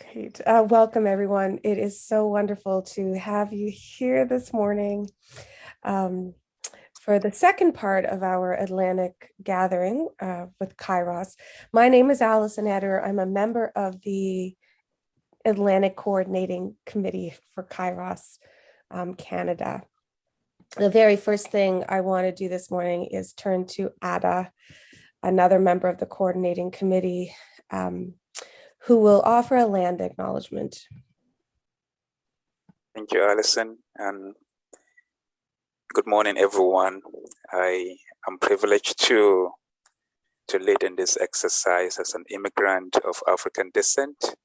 Great. Uh, welcome, everyone. It is so wonderful to have you here this morning um, for the second part of our Atlantic gathering uh, with Kairos. My name is Allison Eder. I'm a member of the Atlantic Coordinating Committee for Kairos um, Canada. The very first thing I want to do this morning is turn to Ada, another member of the Coordinating Committee. Um, who will offer a land acknowledgement. Thank you, Alison, and good morning, everyone. I am privileged to, to lead in this exercise as an immigrant of African descent.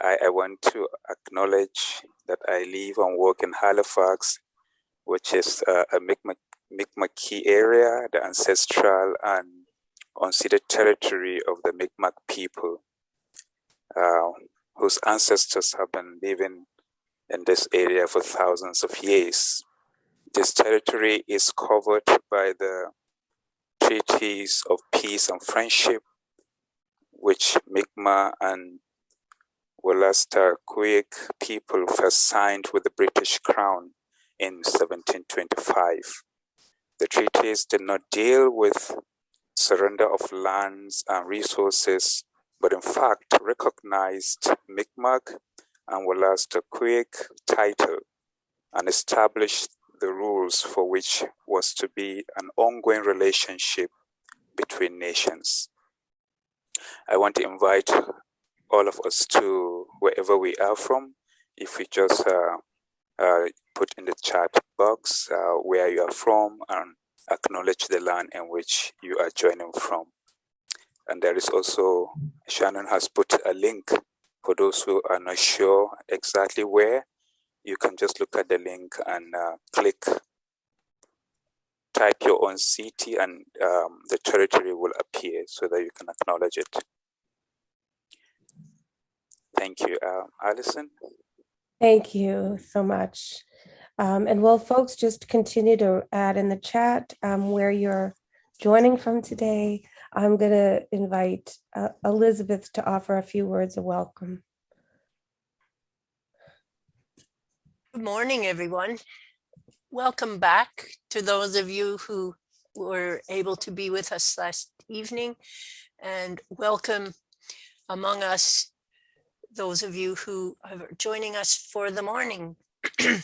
I, I want to acknowledge that I live and work in Halifax, which is a Mi'kmaq area, the ancestral and unceded territory of the Mi'kmaq people uh, whose ancestors have been living in this area for thousands of years. This territory is covered by the treaties of peace and friendship, which Mi'kmaq and Wolastoqiyik people first signed with the British Crown in 1725. The treaties did not deal with surrender of lands and resources but in fact recognized Mi'kmaq and Wolastoqiyik title and established the rules for which was to be an ongoing relationship between nations. I want to invite all of us to wherever we are from, if we just uh, uh, put in the chat box uh, where you are from and acknowledge the land in which you are joining from. And there is also, Shannon has put a link for those who are not sure exactly where. You can just look at the link and uh, click, type your own city and um, the territory will appear so that you can acknowledge it. Thank you. Uh, Alison? Thank you so much. Um, and will folks just continue to add in the chat um, where you're joining from today, I'm going to invite uh, Elizabeth to offer a few words of welcome. Good morning, everyone. Welcome back to those of you who were able to be with us last evening and welcome among us those of you who are joining us for the morning.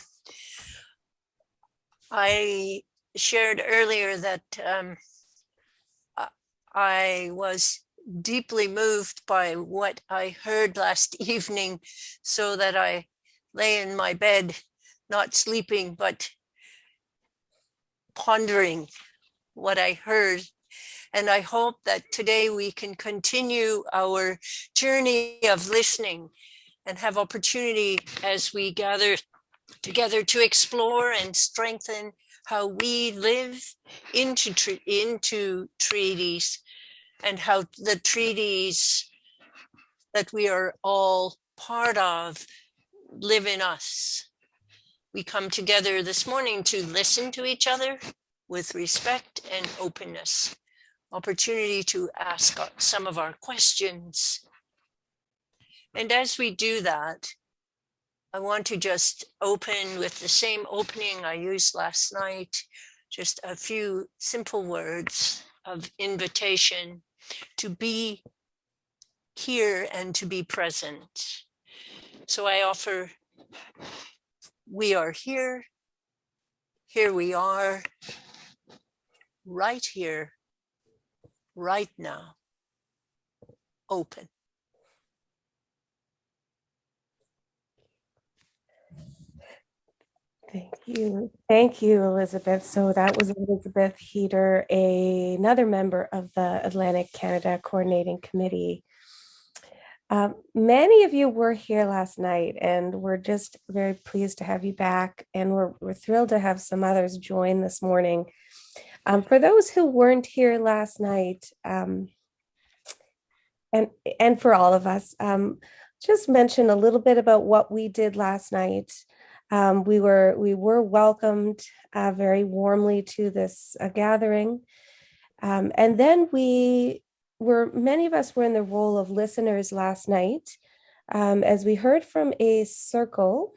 I shared earlier that um, I was deeply moved by what I heard last evening so that I lay in my bed, not sleeping, but pondering what I heard. And I hope that today we can continue our journey of listening and have opportunity as we gather together to explore and strengthen how we live into, into treaties and how the treaties that we are all part of live in us. We come together this morning to listen to each other with respect and openness, opportunity to ask some of our questions. And as we do that, I want to just open with the same opening I used last night, just a few simple words of invitation to be here and to be present. So I offer, we are here, here we are, right here, right now, open. Thank you. Thank you, Elizabeth. So that was Elizabeth Heater, a, another member of the Atlantic Canada Coordinating Committee. Um, many of you were here last night and we're just very pleased to have you back and we're, we're thrilled to have some others join this morning. Um, for those who weren't here last night, um, and, and for all of us, um, just mention a little bit about what we did last night. Um, we were we were welcomed uh, very warmly to this uh, gathering. Um, and then we were, many of us were in the role of listeners last night um, as we heard from a circle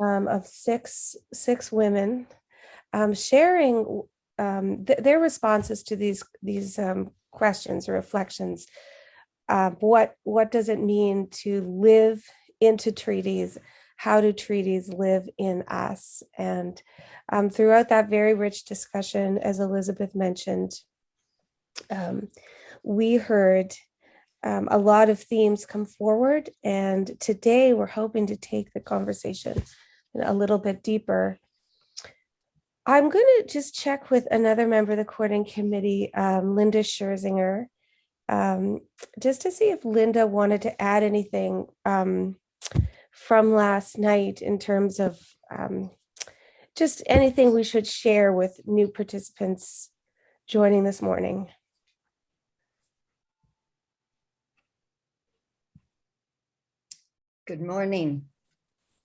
um, of six six women um, sharing um, th- their responses to these these questions or reflections. Uh, what what does it mean to live into treaties? How do treaties live in us? And um, throughout that very rich discussion, as Elizabeth mentioned, um, we heard um, a lot of themes come forward. And today we're hoping to take the conversation a little bit deeper. I'm going to just check with another member of the coordinating committee, um, Linda Scherzinger, um, just to see if Linda wanted to add anything um, from last night in terms of um, just anything we should share with new participants joining this morning. Good morning.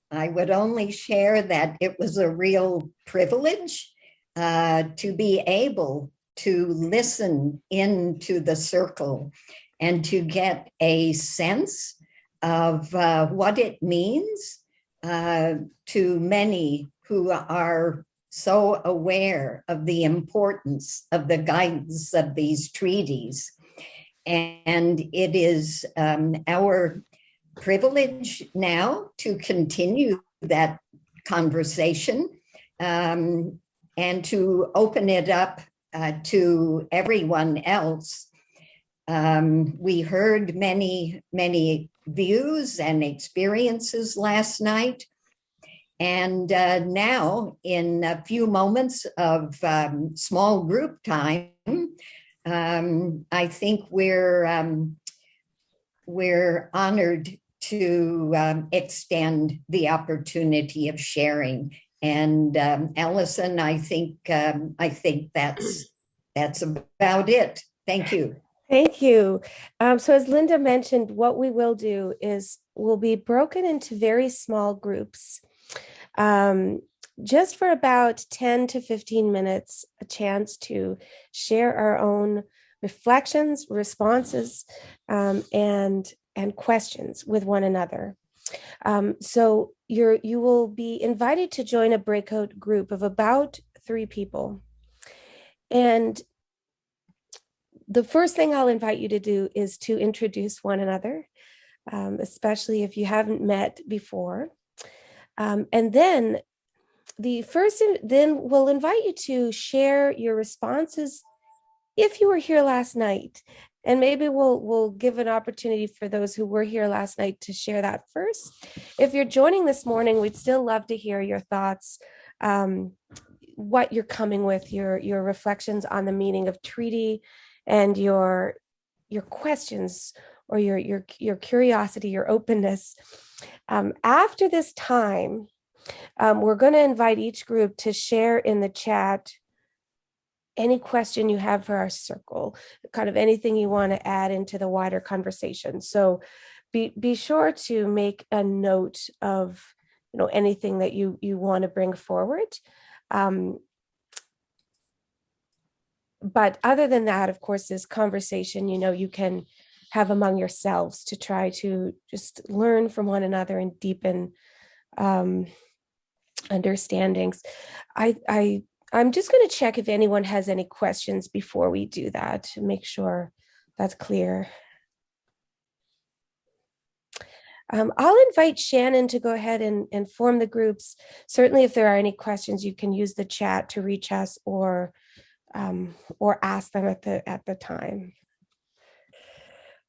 I would only share that it was a real privilege uh, to be able to listen into the circle and to get a sense of uh, what it means uh, to many who are so aware of the importance of the guidance of these treaties. And it is um, our privilege now to continue that conversation um, and to open it up uh, to everyone else. Um, we heard many, many views and experiences last night. And uh, now, in a few moments of um, small group time, um, I think we're um, we're honored to um, extend the opportunity of sharing. And um, Allison, I think um, I think that's that's about it. Thank you. Thank you. Um, so as Linda mentioned, what we will do is we'll be broken into very small groups, um, just for about 10 to 15 minutes, a chance to share our own reflections, responses, um, and and questions with one another. Um, so you're you will be invited to join a breakout group of about three people. And the first thing I'll invite you to do is to introduce one another, um, especially if you haven't met before. Um, and then the first, then we'll invite you to share your responses if you were here last night and maybe we'll we'll give an opportunity for those who were here last night to share that first if you're joining this morning we'd still love to hear your thoughts um, what you're coming with your your reflections on the meaning of treaty and your your questions or your your your curiosity your openness um, after this time um, we're going to invite each group to share in the chat any question you have for our circle, kind of anything you want to add into the wider conversation. So be, be sure to make a note of you know anything that you you want to bring forward. Um, but other than that, of course, this conversation, you know, you can have among yourselves to try to just learn from one another and deepen um, understandings. I, I I'm just going to check if anyone has any questions before we do that to make sure that's clear. Um, I'll invite Shannon to go ahead and, and form the groups. Certainly, if there are any questions, you can use the chat to reach us or um, or ask them at the at the time.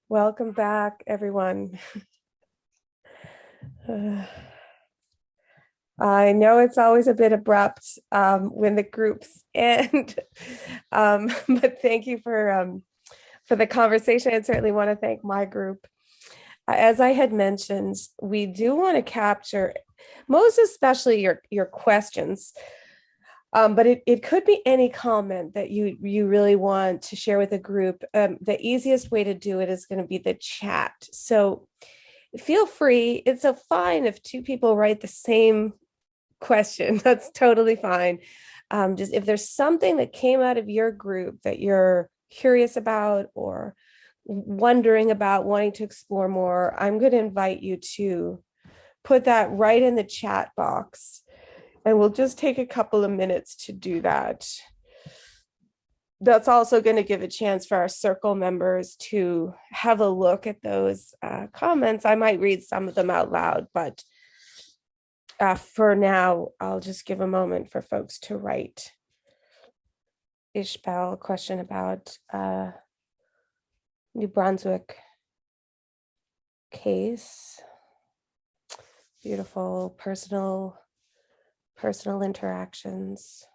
Welcome back, everyone. uh, I know it's always a bit abrupt um, when the groups end, um, but thank you for um, for the conversation. I certainly want to thank my group. As I had mentioned, we do want to capture most especially your your questions, um, but it, it could be any comment that you you really want to share with a group. Um, the easiest way to do it is going to be the chat. So feel free. It's a fine if two people write the same question. That's totally fine. Um, just if there's something that came out of your group that you're curious about or wondering about wanting to explore more, I'm going to invite you to put that right in the chat box. And we'll just take a couple of minutes to do that. That's also going to give a chance for our circle members to have a look at those uh, comments. I might read some of them out loud, but uh, for now, I'll just give a moment for folks to write. Ishbel, question about uh, New Brunswick case. Beautiful personal, personal interactions.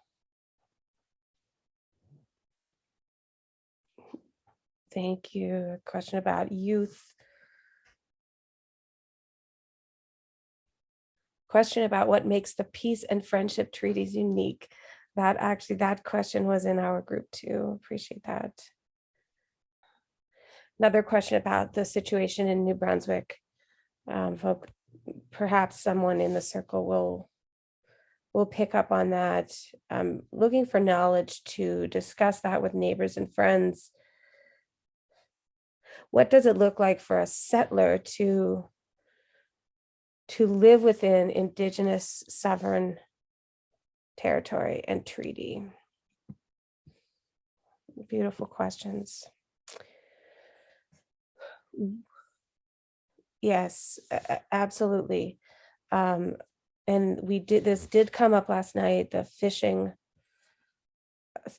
Thank you. A question about youth. Question about what makes the peace and friendship treaties unique. That actually, that question was in our group too. Appreciate that. Another question about the situation in New Brunswick. Um, perhaps someone in the circle will will pick up on that. Um, looking for knowledge to discuss that with neighbors and friends. What does it look like for a settler to to live within indigenous sovereign territory and treaty? Beautiful questions. Yes, absolutely. Um, and we did, this did come up last night, the fishing,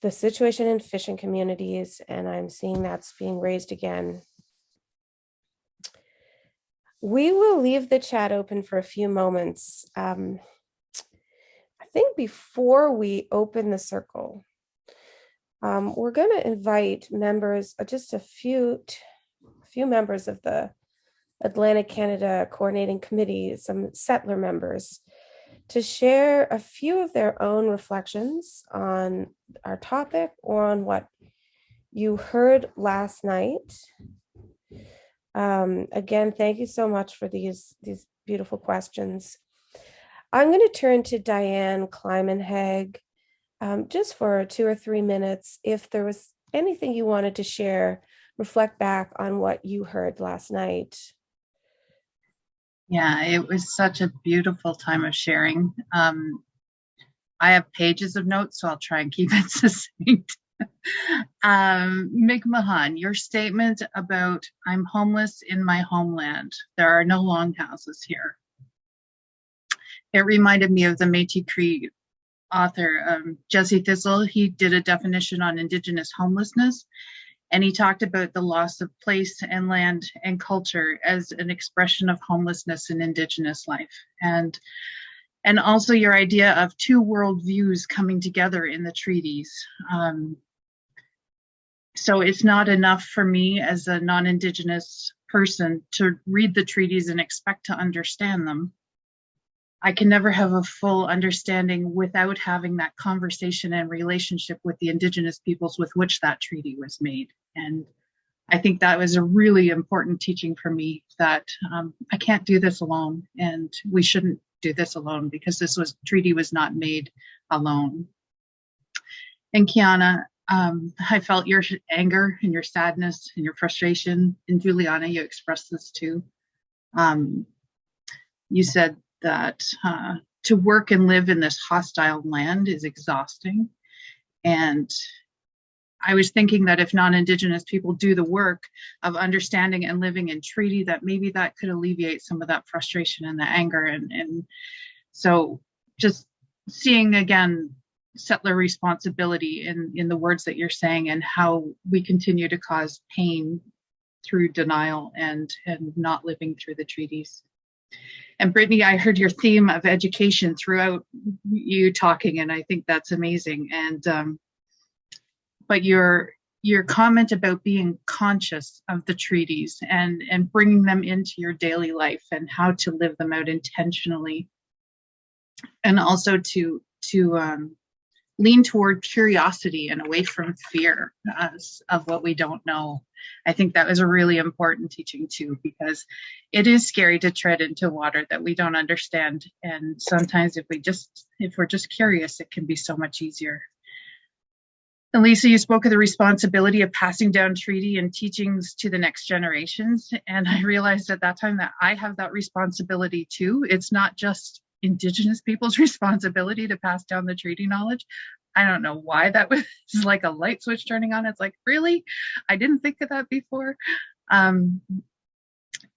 the situation in fishing communities, and I'm seeing that's being raised again. We will leave the chat open for a few moments. Um, I think before we open the circle, um, we're going to invite members, uh, just a few, t- few members of the Atlantic Canada Coordinating Committee, some settler members, to share a few of their own reflections on our topic or on what you heard last night. Um, again, thank you so much for these, these beautiful questions. I'm going to turn to Diane Kleimanhag um, just for two or three minutes. If there was anything you wanted to share, reflect back on what you heard last night. Yeah, it was such a beautiful time of sharing. Um, I have pages of notes, so I'll try and keep it succinct. um, Mahan, your statement about I'm homeless in my homeland. There are no longhouses here. It reminded me of the Métis Cree author um, Jesse Thistle. He did a definition on Indigenous homelessness, and he talked about the loss of place and land and culture as an expression of homelessness in Indigenous life, and and also your idea of two world views coming together in the treaties. Um, so it's not enough for me as a non-Indigenous person to read the treaties and expect to understand them. I can never have a full understanding without having that conversation and relationship with the Indigenous peoples with which that treaty was made. And I think that was a really important teaching for me that um, I can't do this alone, and we shouldn't do this alone because this was treaty was not made alone. And Kiana, um, I felt your anger and your sadness and your frustration. And Juliana, you expressed this too. Um, you said that uh, to work and live in this hostile land is exhausting. And I was thinking that if non-Indigenous people do the work of understanding and living in treaty, that maybe that could alleviate some of that frustration and the anger. And, and so just seeing again settler responsibility in, in the words that you're saying and how we continue to cause pain through denial and, and not living through the treaties. And Brittany, I heard your theme of education throughout you talking, and I think that's amazing. And um, but your your comment about being conscious of the treaties and and bringing them into your daily life and how to live them out intentionally, and also to to um, lean toward curiosity and away from fear uh, of what we don't know. I think that was a really important teaching too, because it is scary to tread into water that we don't understand. And sometimes if we just, if we're just curious, it can be so much easier. And Lisa, you spoke of the responsibility of passing down treaty and teachings to the next generations. And I realized at that time that I have that responsibility too. It's not just Indigenous people's responsibility to pass down the treaty knowledge. I don't know why that was like a light switch turning on. It's like, really? I didn't think of that before. Um,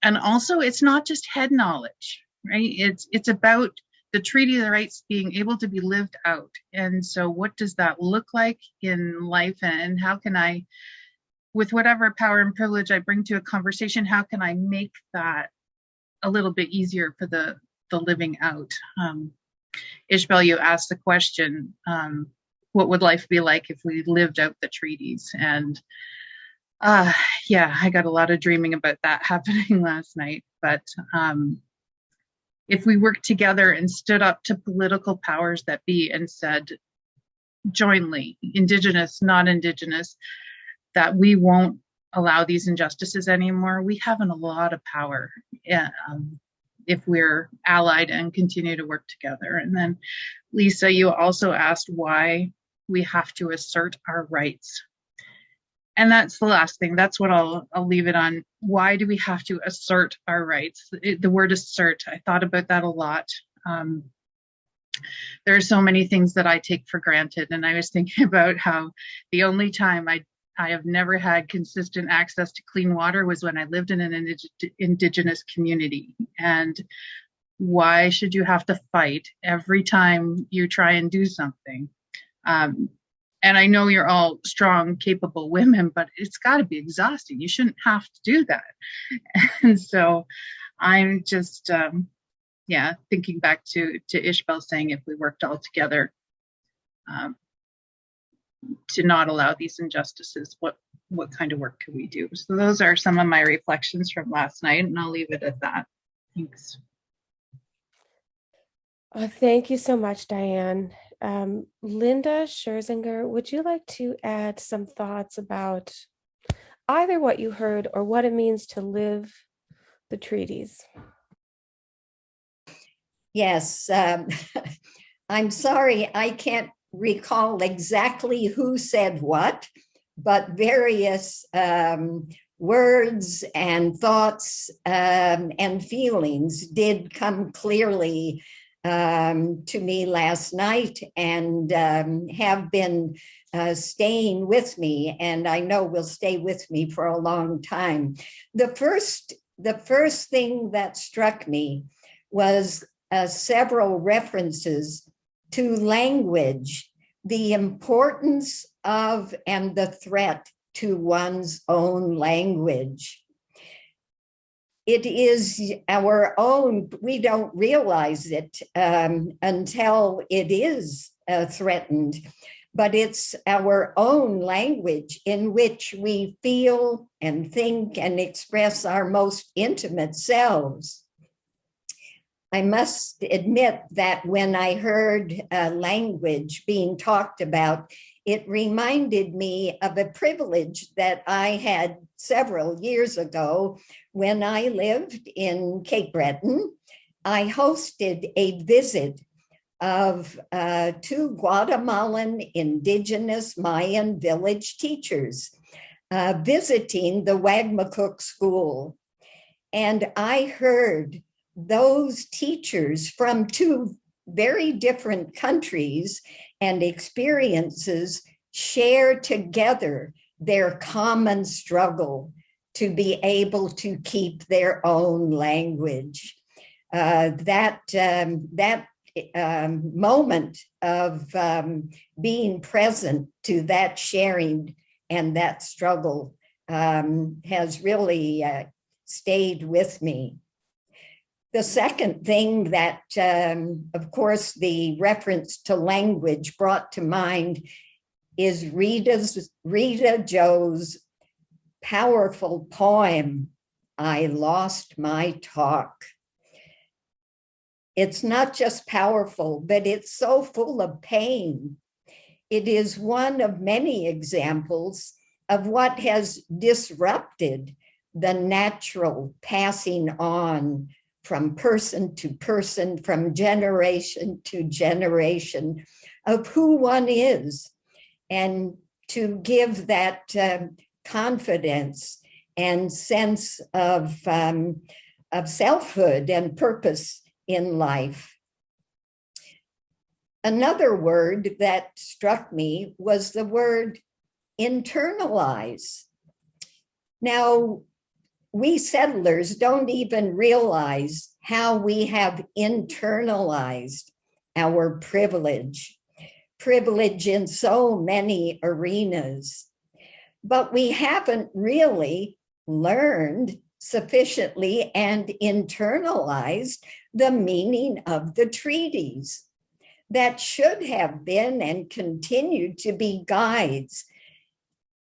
and also, it's not just head knowledge, right? It's it's about the treaty of the rights being able to be lived out. And so, what does that look like in life? And how can I, with whatever power and privilege I bring to a conversation, how can I make that a little bit easier for the the living out? Um, Ishbel, you asked the question, um, what would life be like if we lived out the treaties? And uh, yeah, I got a lot of dreaming about that happening last night. But um, if we worked together and stood up to political powers that be and said jointly, Indigenous, not Indigenous, that we won't allow these injustices anymore, we have a lot of power um, if we're allied and continue to work together. And then, Lisa, you also asked why we have to assert our rights. And that's the last thing. That's what I'll, I'll leave it on. Why do we have to assert our rights? It, the word assert, I thought about that a lot. Um, there are so many things that I take for granted. And I was thinking about how the only time I I have never had consistent access to clean water was when I lived in an indig indigenous community. And why should you have to fight every time you try and do something? Um, and I know you're all strong, capable women, but it's got to be exhausting. You shouldn't have to do that. And so I'm just, um, yeah, thinking back to to Ishbel saying if we worked all together um, to not allow these injustices, what what kind of work could we do? So those are some of my reflections from last night, and I'll leave it at that. Thanks. Uh, thank you so much, Diane. Um, Linda Scherzinger, would you like to add some thoughts about either what you heard or what it means to live the treaties? Yes, um, I'm sorry, I can't recall exactly who said what, but various um, words and thoughts um, and feelings did come clearly um, to me last night and um, have been uh, staying with me and I know will stay with me for a long time. The first, the first thing that struck me was uh, several references to language, the importance of and the threat to one's own language it is our own, we don't realize it um, until it is uh, threatened, but it's our own language in which we feel and think and express our most intimate selves. I must admit that when I heard uh, language being talked about, it reminded me of a privilege that I had several years ago when I lived in Cape Breton. I hosted a visit of uh, two Guatemalan indigenous Mayan village teachers uh, visiting the Wagmatcook school. And I heard those teachers from two very different countries and experiences share together their common struggle to be able to keep their own language. Uh, that um, that um, moment of um, being present to that sharing and that struggle um, has really uh, stayed with me. The second thing that, um, of course, the reference to language brought to mind is Rita's, Rita Joe's powerful poem, I Lost My Talk. It's not just powerful, but it's so full of pain. It is one of many examples of what has disrupted the natural passing on from person to person, from generation to generation of who one is. And to give that um, confidence and sense of, um, of selfhood and purpose in life. Another word that struck me was the word internalize. Now, we settlers don't even realize how we have internalized our privilege, privilege in so many arenas. But we haven't really learned sufficiently and internalized the meaning of the treaties that should have been and continue to be guides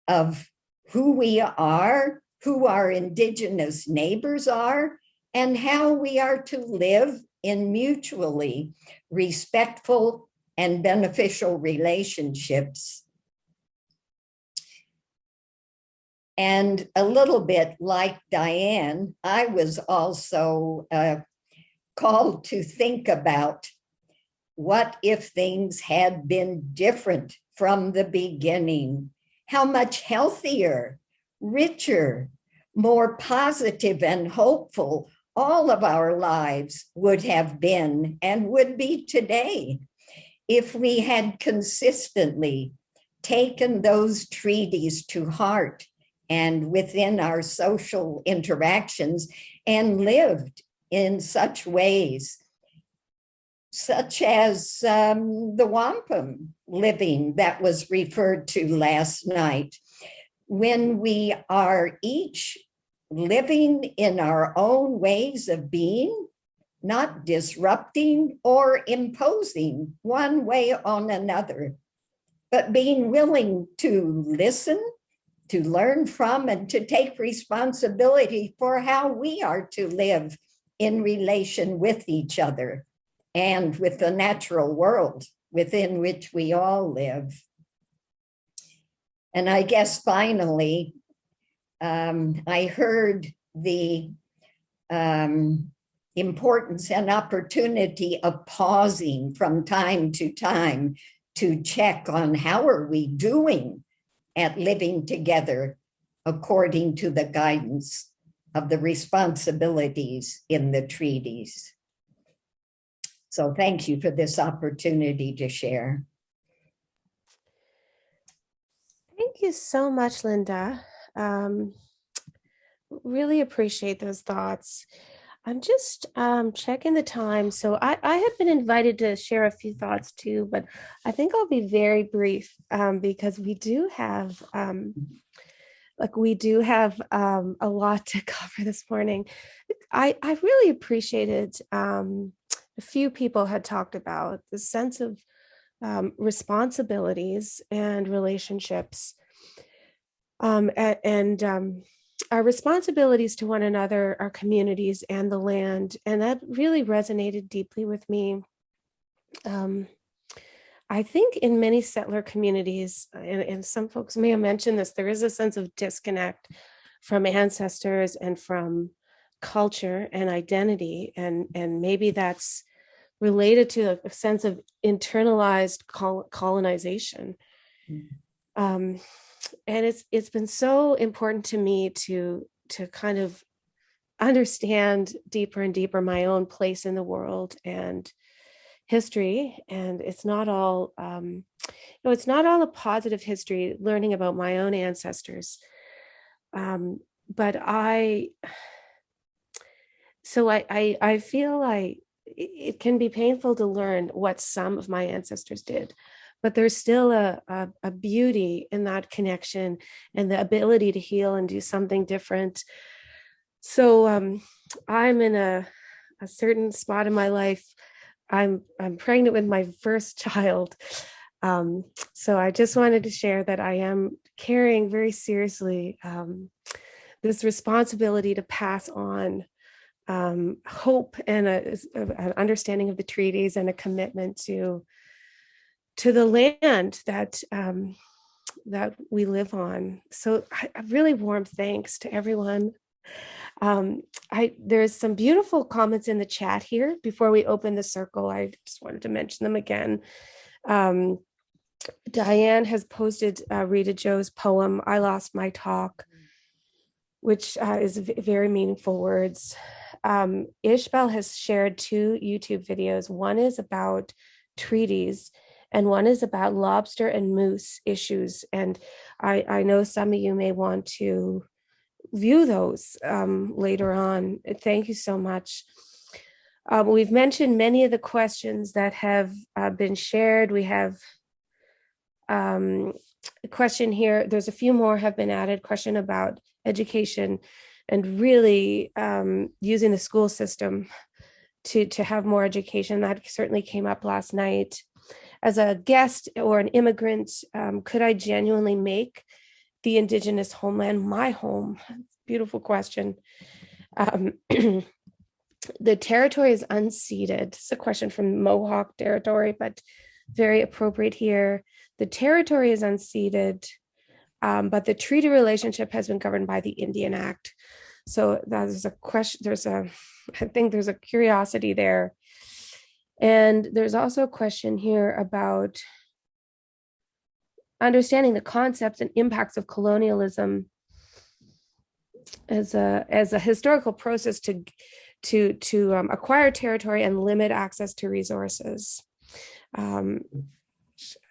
of who we are, who our indigenous neighbors are, and how we are to live in mutually respectful and beneficial relationships. And a little bit like Diane, I was also uh, called to think about what if things had been different from the beginning? How much healthier, richer, more positive and hopeful all of our lives would have been and would be today if we had consistently taken those treaties to heart and within our social interactions and lived in such ways such as um, the wampum living that was referred to last night. When we are each living in our own ways of being, not disrupting or imposing one way on another, but being willing to listen, to learn from, and to take responsibility for how we are to live in relation with each other and with the natural world within which we all live. And I guess finally, um, I heard the um, importance and opportunity of pausing from time to time to check on how are we doing at living together according to the guidance of the responsibilities in the treaties. So thank you for this opportunity to share. Thank you so much, Linda. Um, really appreciate those thoughts. I'm just um, checking the time. So I, I have been invited to share a few thoughts too, but I think I'll be very brief um, because we do have, um, like we do have um, a lot to cover this morning. I, I really appreciated um, a few people had talked about the sense of um, responsibilities and relationships um, and, um, our responsibilities to one another, our communities and the land. And that really resonated deeply with me. Um, I think in many settler communities, and, and some folks may have mentioned this, there is a sense of disconnect from ancestors and from culture and identity and and maybe that's related to a sense of internalized col colonization mm. um, and it's it's been so important to me to to kind of understand deeper and deeper my own place in the world and history and it's not all um you know it's not all a positive history learning about my own ancestors. Um but i so I, I, I feel like it can be painful to learn what some of my ancestors did, but there's still a, a, a beauty in that connection and the ability to heal and do something different. So um, I'm in a, a certain spot in my life. I'm I'm pregnant with my first child. Um, so I just wanted to share that I am carrying very seriously um, this responsibility to pass on um, hope and an understanding of the treaties and a commitment to to the land that um, that we live on. So a really warm thanks to everyone. Um, I there's some beautiful comments in the chat here before we open the circle. I just wanted to mention them again. Um, Diane has posted uh, Rita Joe's poem, I Lost My Talk, which uh, is very meaningful words. Um, Ishbel has shared two YouTube videos. One is about treaties, and one is about lobster and moose issues. And I, I know some of you may want to view those um, later on. Thank you so much. Um, we've mentioned many of the questions that have uh, been shared. We have um, a question here. There's a few more have been added. Question about education and really um, using the school system to to have more education. That certainly came up last night. As a guest or an immigrant, um, could I genuinely make the indigenous homeland my home? Beautiful question. Um, the territory is unceded. It's a question from Mohawk territory, but very appropriate here. The territory is unceded, um, but the treaty relationship has been governed by the Indian Act. So that is a question. There's a, I think there's a curiosity there. And there's also a question here about understanding the concepts and impacts of colonialism as a as a historical process to to to um, acquire territory and limit access to resources. Um,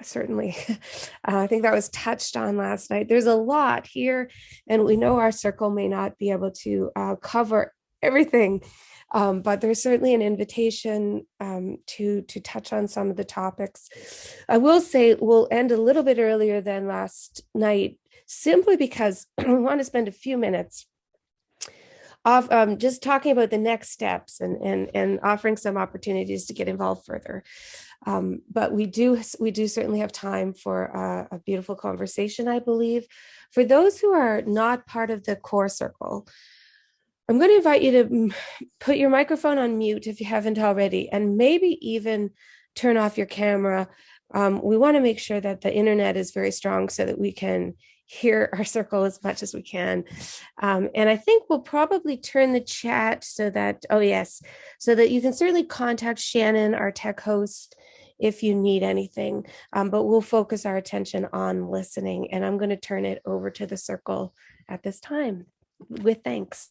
certainly, uh, I think that was touched on last night. There's a lot here, and we know our circle may not be able to uh, cover everything, um, but there's certainly an invitation um, to to touch on some of the topics. I will say we'll end a little bit earlier than last night, simply because we want to spend a few minutes off um, just talking about the next steps and and and offering some opportunities to get involved further. Um, but we do we do certainly have time for a, a beautiful conversation. I believe for those who are not part of the core circle. I'm going to invite you to put your microphone on mute if you haven't already, and maybe even turn off your camera. Um, we want to make sure that the internet is very strong so that we can hear our circle as much as we can. Um, and I think we'll probably turn the chat so that, oh, yes, so that you can certainly contact Shannon, our tech host, if you need anything. Um, but we'll focus our attention on listening. And I'm going to turn it over to the circle at this time with thanks.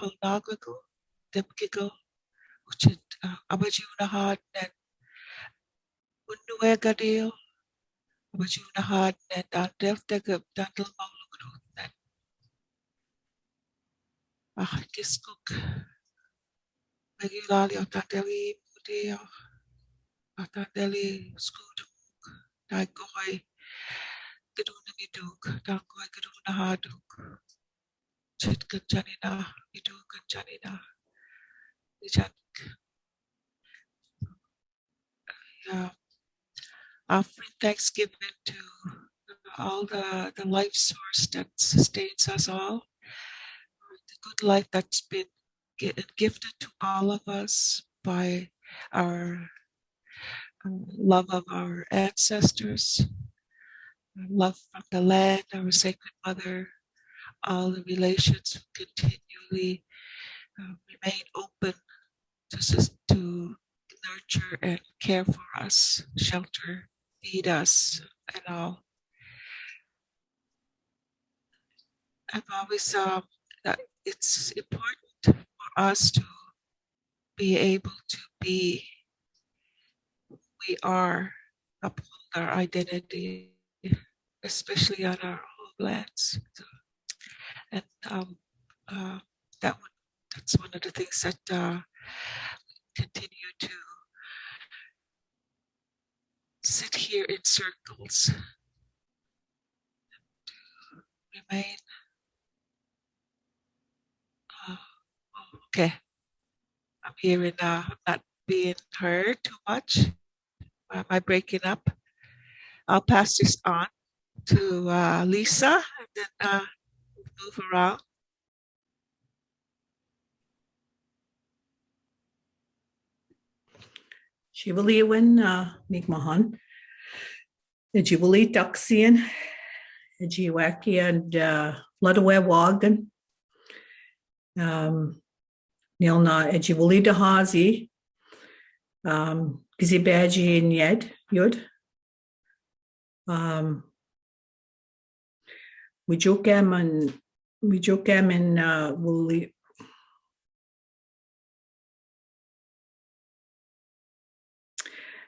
halnagago. Demkigo. Uchid abajiunahat Unnuegadil, Wajunahad, and Dandel Tegab, Dandel Maulugrut, and Ahikiskuk, Megilali, Otandeli, Mudio, Otandeli, Skuduk, Daigoi, Gedunaniduk, Dangoi, Gedunahaduk, Janina, Nijanik. Yeah offering thanksgiving to all the, the life source that sustains us all, the good life that's been gifted to all of us by our uh, love of our ancestors, love from the land, our sacred mother, all the relations continually uh, remain open to, to nurture and care for us, shelter feed us and all. I've always uh, that it's important for us to be able to be we are, uphold our identity, especially on our homelands. So, and um, uh, that one, that's one of the things that uh, continue to sit here in circles remain uh, okay i'm hearing uh, i'm not being heard too much am I breaking up? I'll pass this on to uh, Lisa and then uh, move around. Shivaliwin Migmahan. Ejibuli Duxian. Ejiwaki and Ludawe Wagan. Um, Nilna Ejibuli Dahazi. Um, Gizibaji and Yed Yud. Um, we em and uh, Wuli.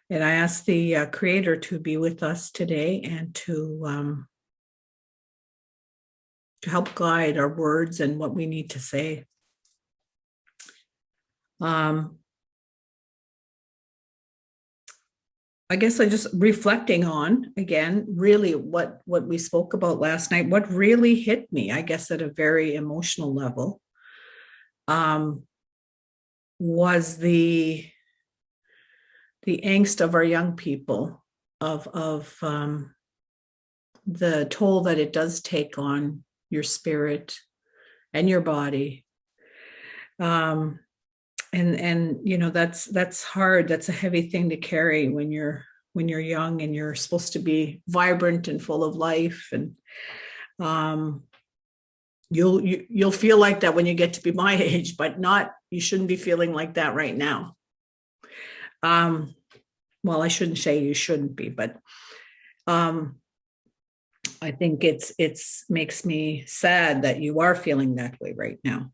And I asked the uh, creator to be with us today and to um, to help guide our words and what we need to say. Um, I guess I just reflecting on again, really what what we spoke about last night, what really hit me, I guess at a very emotional level, um, was the the angst of our young people of of um, the toll that it does take on your spirit and your body. Um, and and you know that's that's hard. That's a heavy thing to carry when you're when you're young and you're supposed to be vibrant and full of life and um you'll you, you'll feel like that when you get to be my age but not you shouldn't be feeling like that right now. Um well i shouldn't say you shouldn't be but um i think it's it's makes me sad that you are feeling that way right now.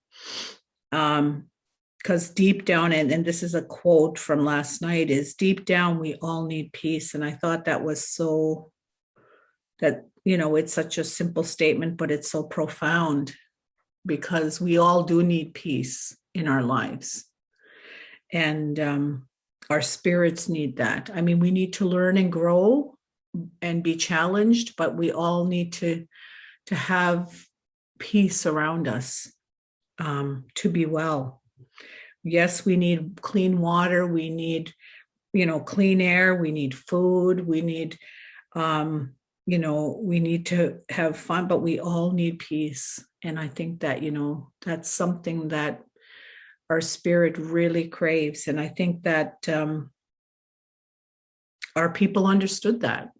Um because deep down and, and this is a quote from last night is deep down we all need peace. And i thought that was so that you know it's such a simple statement but it's so profound because we all do need peace in our lives. And um, our spirits need that. I mean we need to learn and grow and be challenged but we all need to to have peace around us um, to be well yes, we need clean water, we need, you know, clean air, we need food, we need, um, you know, we need to have fun, but we all need peace. And I think that, you know, that's something that our spirit really craves. And I think that um, our people understood that.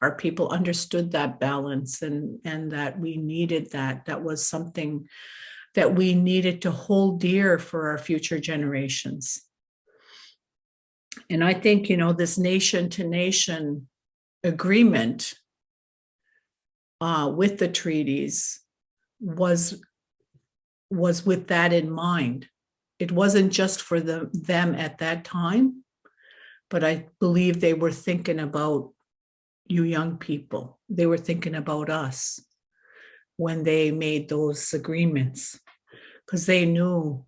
Our people understood that balance and and that we needed that. That was something that we needed to hold dear for our future generations. And I think, you know, this nation to nation agreement uh, with the treaties was, was with that in mind. It wasn't just for the, them at that time, but I believe they were thinking about you young people. They were thinking about us when they made those agreements because they knew,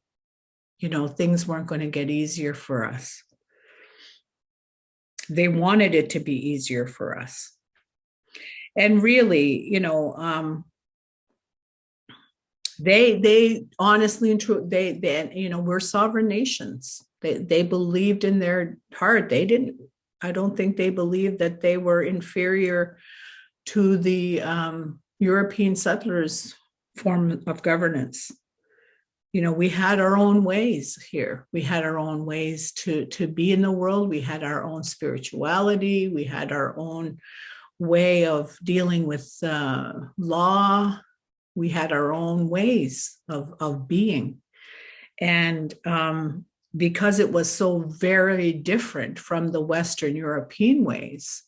you know, things weren't going to get easier for us. They wanted it to be easier for us. And really, you know, um, they they honestly and true they they you know we're sovereign nations. They they believed in their heart. They didn't. I don't think they believed that they were inferior to the um, European settlers form of governance. You know, we had our own ways here. We had our own ways to, to be in the world. We had our own spirituality. We had our own way of dealing with uh, law. We had our own ways of, of being. And um, because it was so very different from the Western European ways,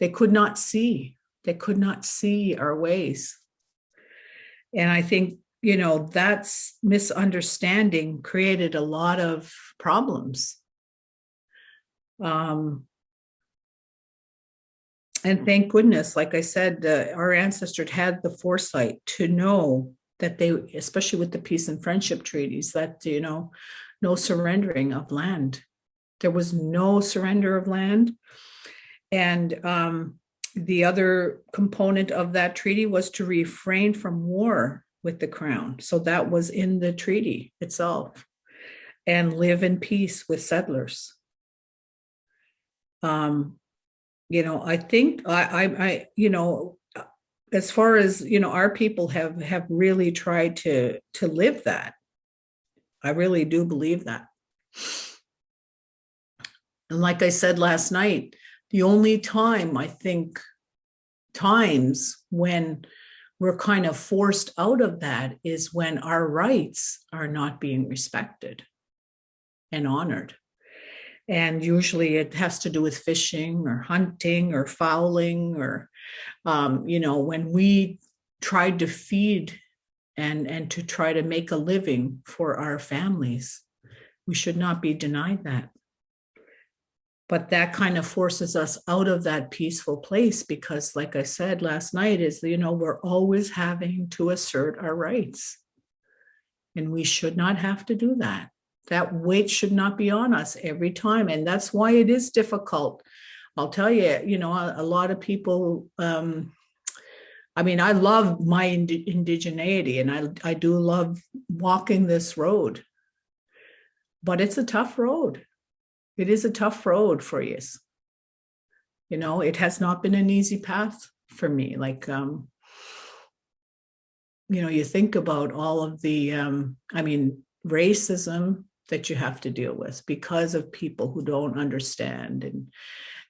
they could not see they could not see our ways. And I think, you know, that's misunderstanding created a lot of problems. Um, and thank goodness, like I said, uh, our ancestors had the foresight to know that they, especially with the peace and friendship treaties, that, you know, no surrendering of land. There was no surrender of land. And um, the other component of that treaty was to refrain from war with the crown. So that was in the treaty itself and live in peace with settlers. um, you know, I think I, I, I, you know, as far as, you know, our people have, have really tried to, to live that. I really do believe that. And like I said last night, the only time I think times when we're kind of forced out of that is when our rights are not being respected and honored. And usually it has to do with fishing or hunting or fowling or, um, you know, when we tried to feed and, and to try to make a living for our families, we should not be denied that. But that kind of forces us out of that peaceful place because like I said last night is, you know, we're always having to assert our rights. And we should not have to do that that weight should not be on us every time. And that's why it is difficult. I'll tell you, you know, a, a lot of people, um, I mean, I love my ind indigeneity and I, I do love walking this road, but it's a tough road. It is a tough road for you. You know, it has not been an easy path for me. Like, um, you know, you think about all of the, um, I mean, racism, that you have to deal with because of people who don't understand and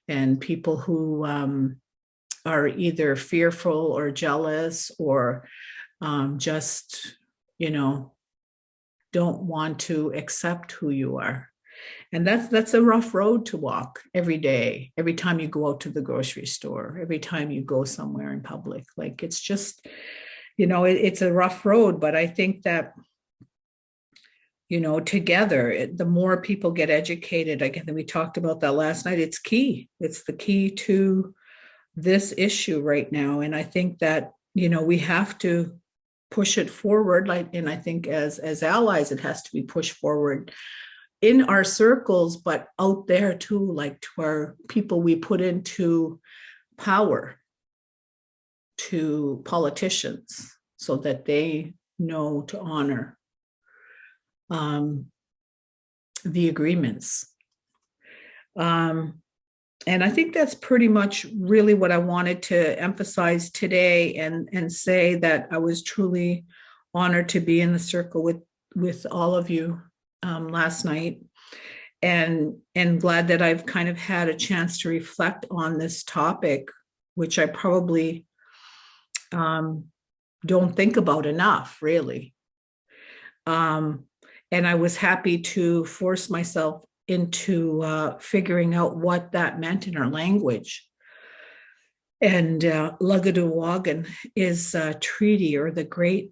and people who um, are either fearful or jealous or um, just you know don't want to accept who you are and that's that's a rough road to walk every day every time you go out to the grocery store every time you go somewhere in public like it's just you know it, it's a rough road but i think that you know, together, it, the more people get educated, again, we talked about that last night, it's key. It's the key to this issue right now. And I think that, you know, we have to push it forward. Like, and I think as, as allies, it has to be pushed forward in our circles, but out there too, like to our people we put into power, to politicians, so that they know to honor um, the agreements. Um, and I think that's pretty much really what I wanted to emphasize today and, and say that I was truly honored to be in the circle with, with all of you um, last night and, and glad that I've kind of had a chance to reflect on this topic, which I probably um, don't think about enough, really. Um, and I was happy to force myself into uh, figuring out what that meant in our language. And uh, is a treaty or the Great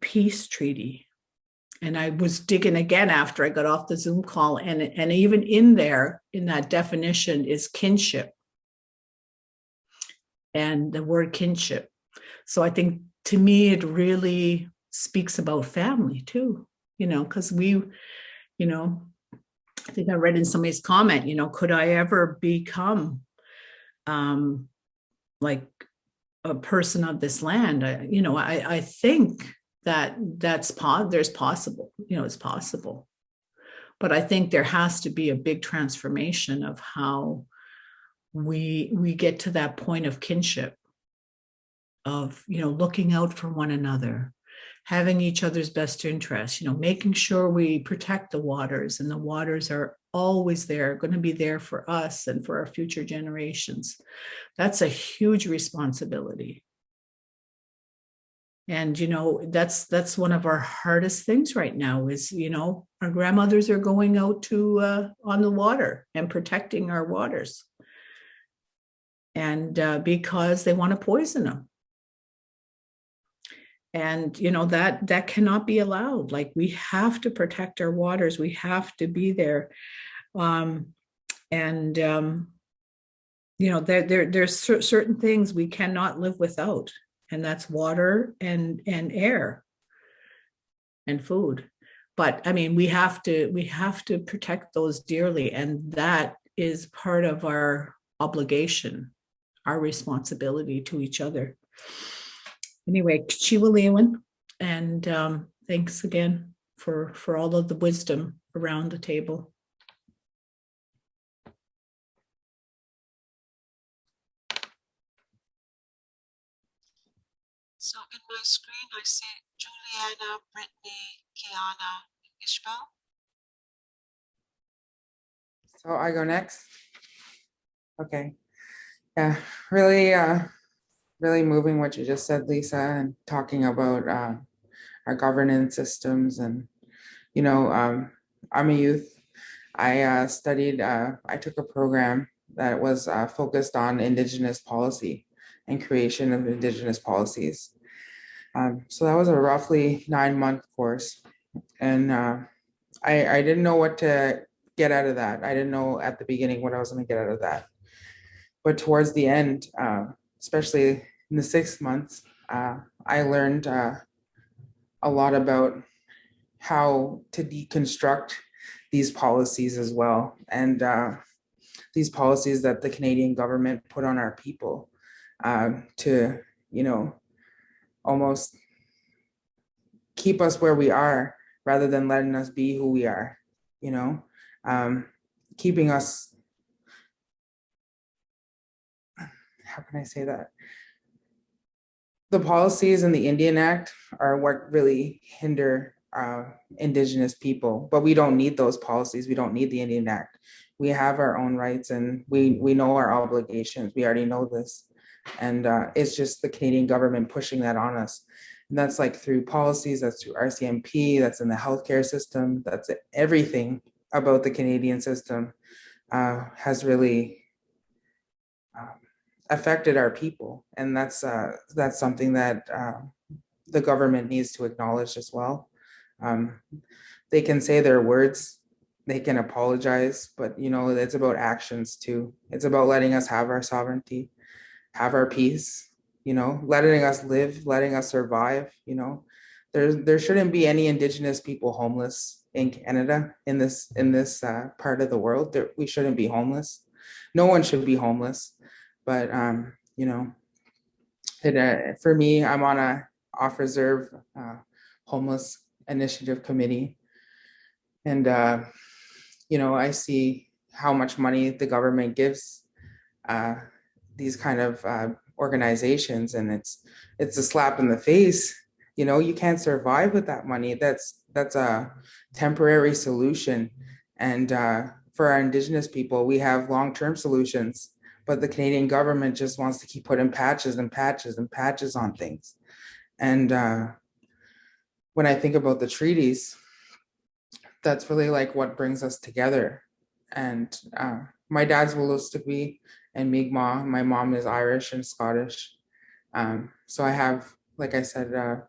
Peace Treaty. And I was digging again after I got off the Zoom call and, and even in there, in that definition is kinship and the word kinship. So I think to me, it really speaks about family too you know, because we, you know, I think I read in somebody's comment, you know, could I ever become um, like a person of this land? I, you know, I, I think that that's po there's possible, you know, it's possible. But I think there has to be a big transformation of how we we get to that point of kinship of you know looking out for one another having each other's best interests you know, making sure we protect the waters and the waters are always there, going to be there for us and for our future generations. That's a huge responsibility. And, you know, that's that's one of our hardest things right now is, you know, our grandmothers are going out to uh, on the water and protecting our waters. And uh, because they want to poison them and you know that that cannot be allowed. Like we have to protect our waters. We have to be there. Um and um you know there there there's certain things we cannot live without and that's water and and air and food but i mean we have to we have to protect those dearly and that is part of our obligation our responsibility to each other anyway, Chiwa and um, thanks again for, for all of the wisdom around the table. Screen, I see Juliana, Brittany, Kiana, Ishbel. So I go next? Okay. Yeah, really, uh, really moving what you just said, Lisa, and talking about, uh, our governance systems and, you know, um, I'm a youth. I, uh, studied, uh, I took a program that was, uh, focused on Indigenous policy and creation of Indigenous policies. Um, so that was a roughly nine month course. And, uh, I, I didn't know what to get out of that. I didn't know at the beginning what I was going to get out of that. But towards the end, uh, especially in the six months, uh, I learned uh, a lot about how to deconstruct these policies as well. And uh, these policies that the Canadian government put on our people uh, to, you know, almost keep us where we are rather than letting us be who we are, you know um, keeping us, how can I say that? The policies in the Indian Act are what really hinder uh, Indigenous people, but we don't need those policies. We don't need the Indian Act. We have our own rights and we, we know our obligations. We already know this. And uh, it's just the Canadian government pushing that on us. And that's like through policies, that's through RCMP, that's in the healthcare system, that's everything about the Canadian system uh, has really um, affected our people, and that's uh, that's something that uh, the government needs to acknowledge as well. Um, they can say their words, they can apologize, but you know it's about actions too. It's about letting us have our sovereignty, have our peace. You know, letting us live, letting us survive. You know, there there shouldn't be any Indigenous people homeless in Canada, in this in this uh, part of the world. There, we shouldn't be homeless. No one should be homeless. But um, you know, it, uh, for me, I'm on a off reserve uh, homeless initiative committee, and uh, you know, I see how much money the government gives uh, these kind of uh, organizations, and it's it's a slap in the face. You know, you can't survive with that money. That's that's a temporary solution. And uh, for our Indigenous people, we have long-term solutions, but the Canadian government just wants to keep putting patches and patches and patches on things. And uh, when I think about the treaties, that's really like what brings us together. And uh, my dad's Wolastoqey and Mi'kmaq. My mom is Irish and Scottish. Um, so I have, like I said, a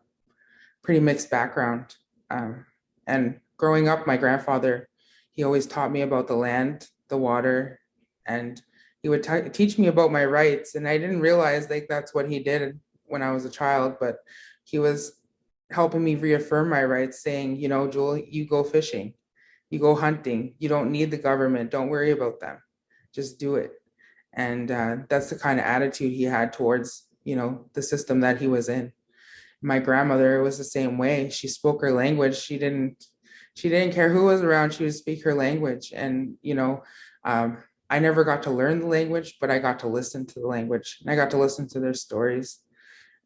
pretty mixed background. Um, and growing up, my grandfather, he always taught me about the land, the water, and he would teach me about my rights. And I didn't realize like that's what he did when I was a child, but he was helping me reaffirm my rights, saying, you know, Jewel, you go fishing, you go hunting, you don't need the government, don't worry about them, just do it. And uh, that's the kind of attitude he had towards, you know, the system that he was in my grandmother was the same way. She spoke her language. She didn't she didn't care who was around. She would speak her language. And you know, um, I never got to learn the language, but I got to listen to the language and I got to listen to their stories.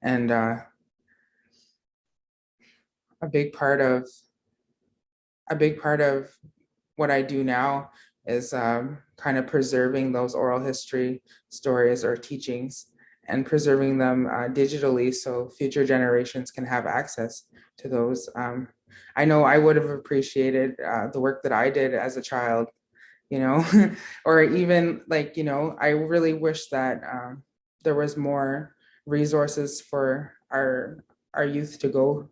And uh, a big part of a big part of what I do now is um, kind of preserving those oral history stories or teachings and preserving them uh, digitally so future generations can have access to those. Um, I know I would have appreciated uh, the work that I did as a child, you know, or even like, you know, I really wish that um, there was more resources for our our youth to go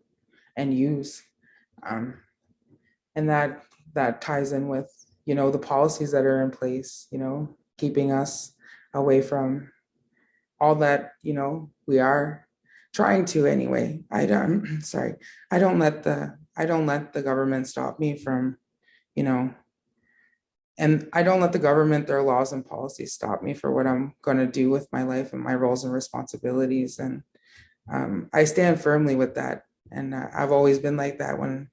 and use. Um, and that that ties in with, you know, the policies that are in place, you know, keeping us away from all that you know we are trying to anyway. I don't sorry. I don't let the i don't let the government stop me from you know and i don't let the government their laws and policies stop me for what i'm going to do with my life and my roles and responsibilities. And um, i stand firmly with that. And uh, i've always been like that when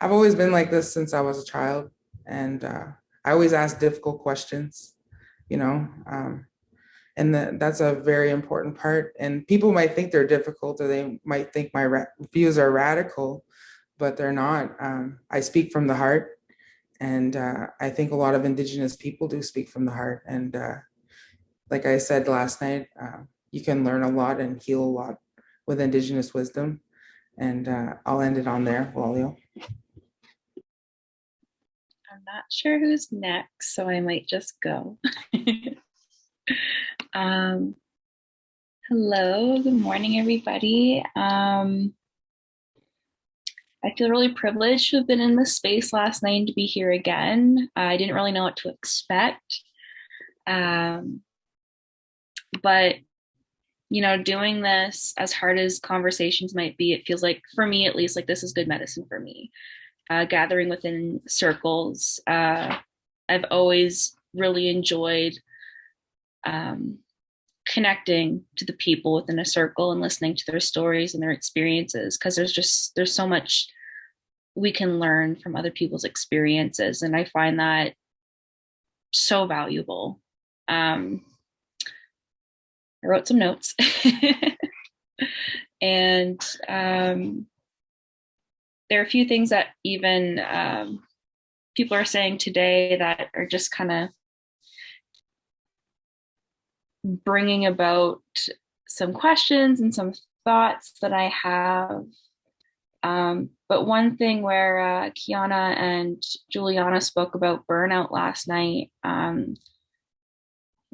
i've always been like this since i was a child and uh, i always ask difficult questions you know um, and that that's a very important part. And people might think they're difficult, or they might think my views are radical, but they're not. Um, I speak from the heart, and uh, I think a lot of Indigenous people do speak from the heart. And uh, like I said last night, uh, you can learn a lot and heal a lot with Indigenous wisdom. And uh, I'll end it on there, Walio. Not sure who's next, so I might just go. um, hello, good morning, everybody. Um, I feel really privileged to have been in this space last night and to be here again. I didn't really know what to expect. Um, but you know, doing this as hard as conversations might be, it feels like, for me at least, like this is good medicine for me. Uh, gathering within circles. Uh, I've always really enjoyed um, connecting to the people within a circle and listening to their stories and their experiences because there's just there's so much we can learn from other people's experiences and i find that so valuable um, I wrote some notes. and um, there are a few things that even um, people are saying today that are just kind of bringing about some questions and some thoughts that I have. Um, but one thing where uh, Kiana and Juliana spoke about burnout last night, um,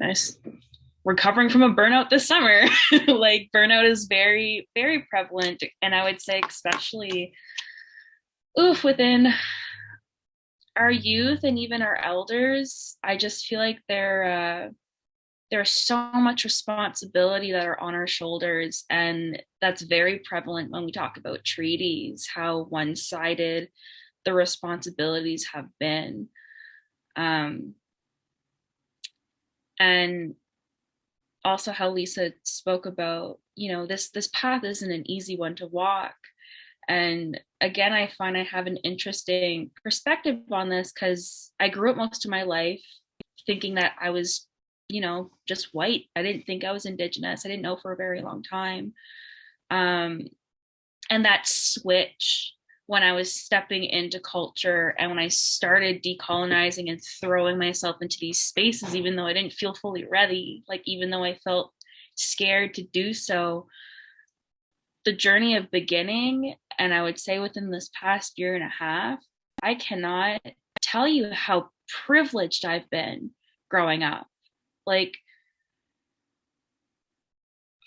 I recovering from a burnout this summer. like burnout is very, very prevalent. And I would say, especially oof, within our youth and even our elders, I just feel like there, uh, there's so much responsibility that are on our shoulders. And that's very prevalent when we talk about treaties, how one sided the responsibilities have been. Um, and also how Lisa spoke about, you know, this this path isn't an easy one to walk. And again, I find I have an interesting perspective on this because I grew up most of my life thinking that I was, you know, just white. I didn't think I was indigenous. I didn't know for a very long time. Um, and that switch when I was stepping into culture and when I started decolonizing and throwing myself into these spaces, even though I didn't feel fully ready, like even though I felt scared to do so, the journey of beginning, and I would say within this past year and a half, I cannot tell you how privileged I've been growing up. Like,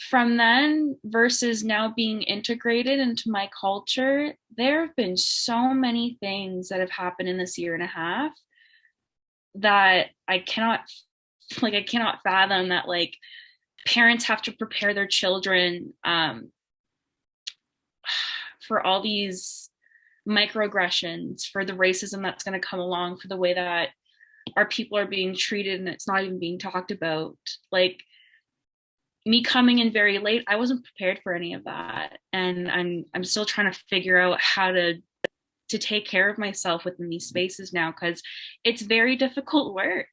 from then versus now being integrated into my culture, there have been so many things that have happened in this year and a half that I cannot, like, I cannot fathom that, like, parents have to prepare their children um, for all these microaggressions, for the racism that's going to come along, for the way that our people are being treated and it's not even being talked about. Like, me coming in very late, I wasn't prepared for any of that. And I'm I'm still trying to figure out how to to take care of myself within these spaces now because it's very difficult work.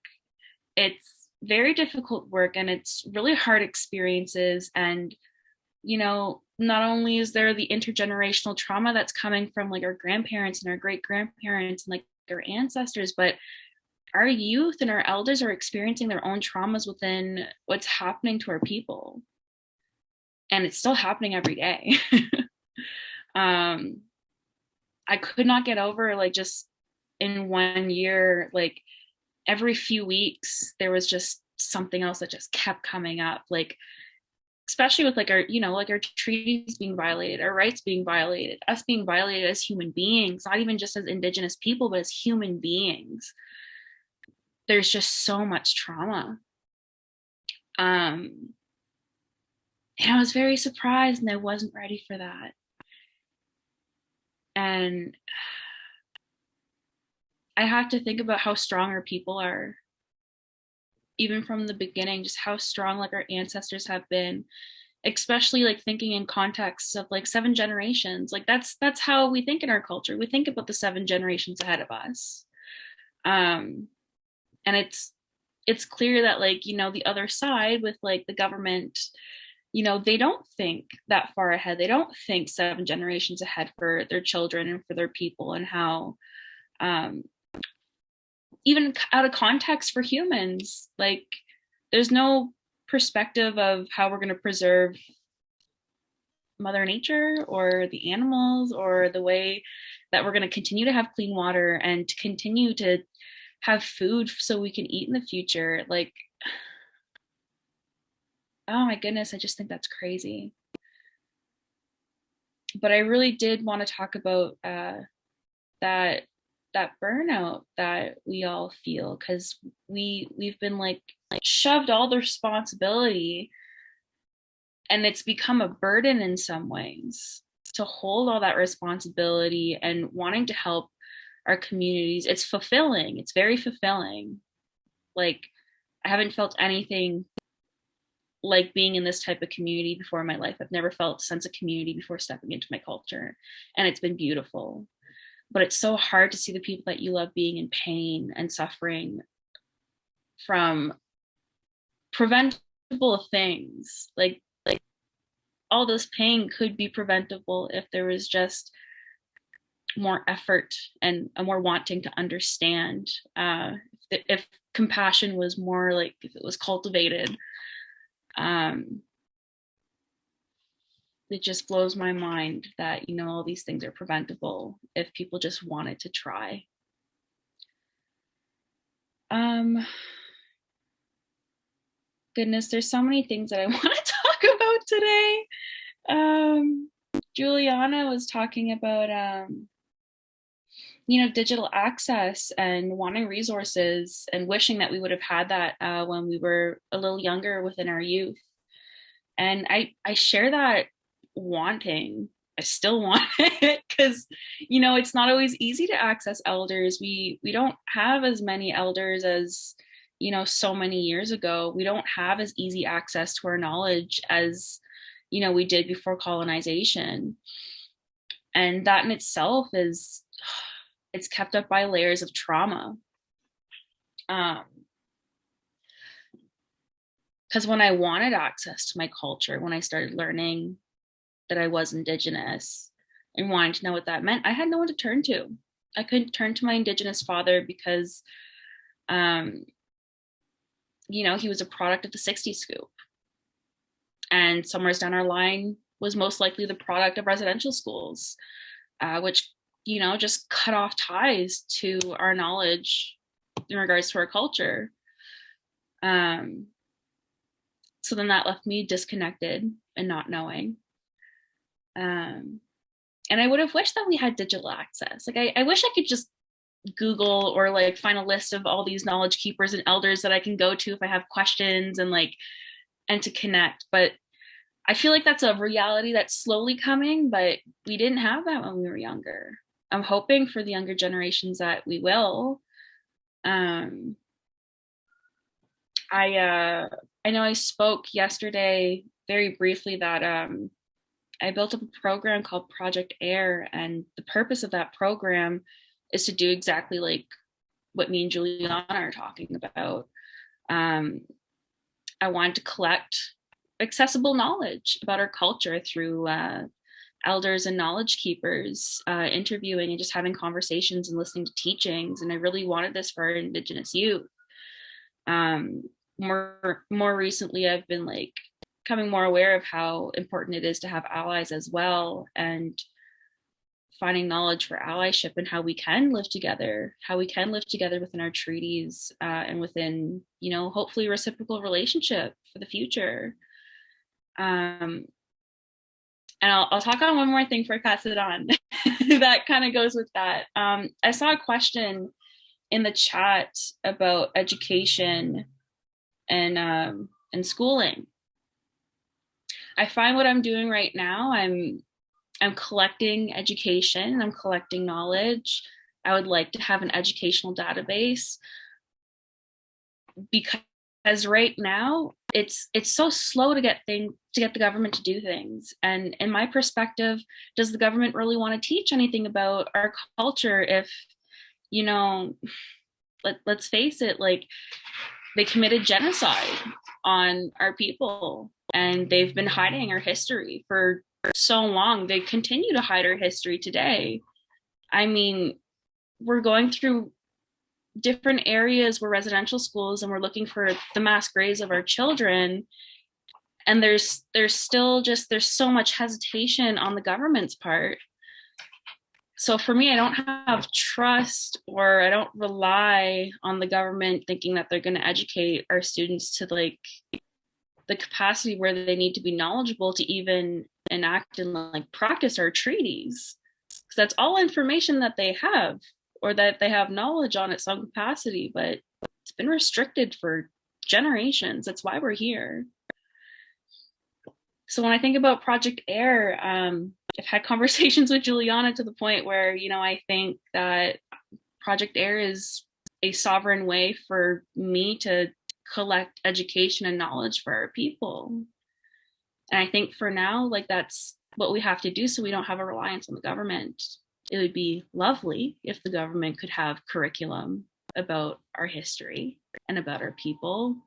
It's very difficult work and it's really hard experiences and you know not only is there the intergenerational trauma that's coming from like our grandparents and our great grandparents and like our ancestors but our youth and our elders are experiencing their own traumas within what's happening to our people. And it's still happening every day. Um i could not get over like just in one year like every few weeks there was just something else that just kept coming up. Like especially with like our you know like our treaties being violated our rights being violated us being violated as human beings not even just as indigenous people but as human beings there's just so much trauma. Um, and I was very surprised and I wasn't ready for that. And I have to think about how strong our people are. Even from the beginning, just how strong like our ancestors have been, especially like thinking in context of like seven generations. Like that's that's how we think in our culture. We think about the seven generations ahead of us. Um, and it's it's clear that like you know the other side with like the government you know they don't think that far ahead they don't think seven generations ahead for their children and for their people and how um even out of context for humans like there's no perspective of how we're going to preserve mother nature or the animals or the way that we're going to continue to have clean water and to continue to have food so we can eat in the future like oh my goodness i just think that's crazy. But i really did want to talk about uh, that that burnout that we all feel because we we've been like like shoved all the responsibility and it's become a burden in some ways to hold all that responsibility and wanting to help our communities. It's fulfilling. It's very fulfilling. Like i haven't felt anything like being in this type of community before in my life. I've never felt a sense of community before stepping into my culture and it's been beautiful but it's so hard to see the people that you love being in pain and suffering from preventable things. Like like all this pain could be preventable if there was just more effort and a more wanting to understand uh if, if compassion was more like if it was cultivated. Um it just blows my mind that you know all these things are preventable if people just wanted to try. Um goodness there's so many things that i want to talk about today. Um juliana was talking about um you know digital access and wanting resources and wishing that we would have had that uh, when we were a little younger within our youth. And i i share that wanting. I still want it because you know it's not always easy to access elders. We we don't have as many elders as you know so many years ago. We don't have as easy access to our knowledge as you know we did before colonization. And that in itself is it's kept up by layers of trauma. Um because when i wanted access to my culture when i started learning that I was Indigenous and wanting to know what that meant, I had no one to turn to. I couldn't turn to my Indigenous father because, um, you know, he was a product of the 60s scoop. And somewhere down our line was most likely the product of residential schools, uh, which, you know, just cut off ties to our knowledge in regards to our culture. Um, so then that left me disconnected and not knowing. Um, and I would have wished that we had digital access. Like I, I wish I could just Google or like find a list of all these knowledge keepers and elders that I can go to if I have questions and like and to connect. But I feel like that's a reality that's slowly coming, but we didn't have that when we were younger. I'm hoping for the younger generations that we will. Um, I uh, I know I spoke yesterday very briefly that um, I built up a program called Project Air, and the purpose of that program is to do exactly like what me and Juliana are talking about. Um, I wanted to collect accessible knowledge about our culture through uh, elders and knowledge keepers, uh, interviewing and just having conversations and listening to teachings. And I really wanted this for Indigenous youth. Um, more more recently, I've been like becoming more aware of how important it is to have allies as well and finding knowledge for allyship and how we can live together how we can live together within our treaties uh, and within you know hopefully reciprocal relationship for the future. Um and I'll, I'll talk on one more thing before I pass it on. That kind of goes with that. Um i saw a question in the chat about education and um and schooling I find what I'm doing right now, I'm I'm collecting education, I'm collecting knowledge. I would like to have an educational database because right now it's it's so slow to get thing to get the government to do things. And in my perspective, does the government really want to teach anything about our culture if, you know, let, let's face it, like they committed genocide on our people and they've been hiding our history for so long. They continue to hide our history today. I mean, we're going through different areas where residential schools and we're looking for the mass graves of our children and there's there's still just there's so much hesitation on the government's part so for me i don't have trust or i don't rely on the government thinking that they're going to educate our students to like the capacity where they need to be knowledgeable to even enact and like practice our treaties. Because that's all information that they have or that they have knowledge on at some capacity but it's been restricted for generations. That's why we're here. So when I think about Project Air, um, I've had conversations with Juliana to the point where, you know, I think that Project Air is a sovereign way for me to collect education and knowledge for our people. And I think for now, like that's what we have to do so we don't have a reliance on the government. It would be lovely if the government could have curriculum about our history and about our people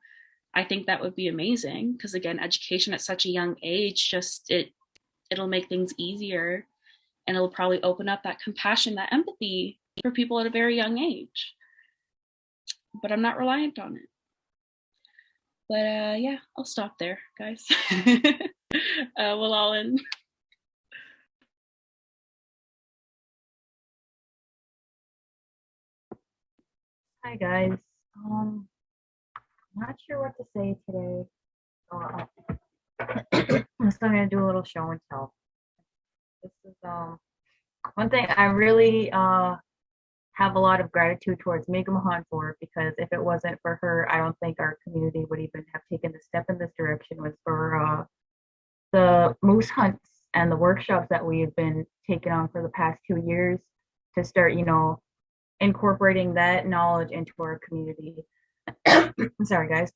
I think that would be amazing because again, education at such a young age, just it it'll make things easier and it'll probably open up that compassion, that empathy for people at a very young age. But I'm not reliant on it. But uh, yeah, I'll stop there, guys. uh, we'll all in. Hi guys. Um, not sure what to say today. Uh, I'm still gonna do a little show and tell. This is um one thing I really uh have a lot of gratitude towards Megan Mahan for because if it wasn't for her, I don't think our community would even have taken the step in this direction. Was for uh, the moose hunts and the workshops that we have been taking on for the past two years to start, you know, incorporating that knowledge into our community. sorry guys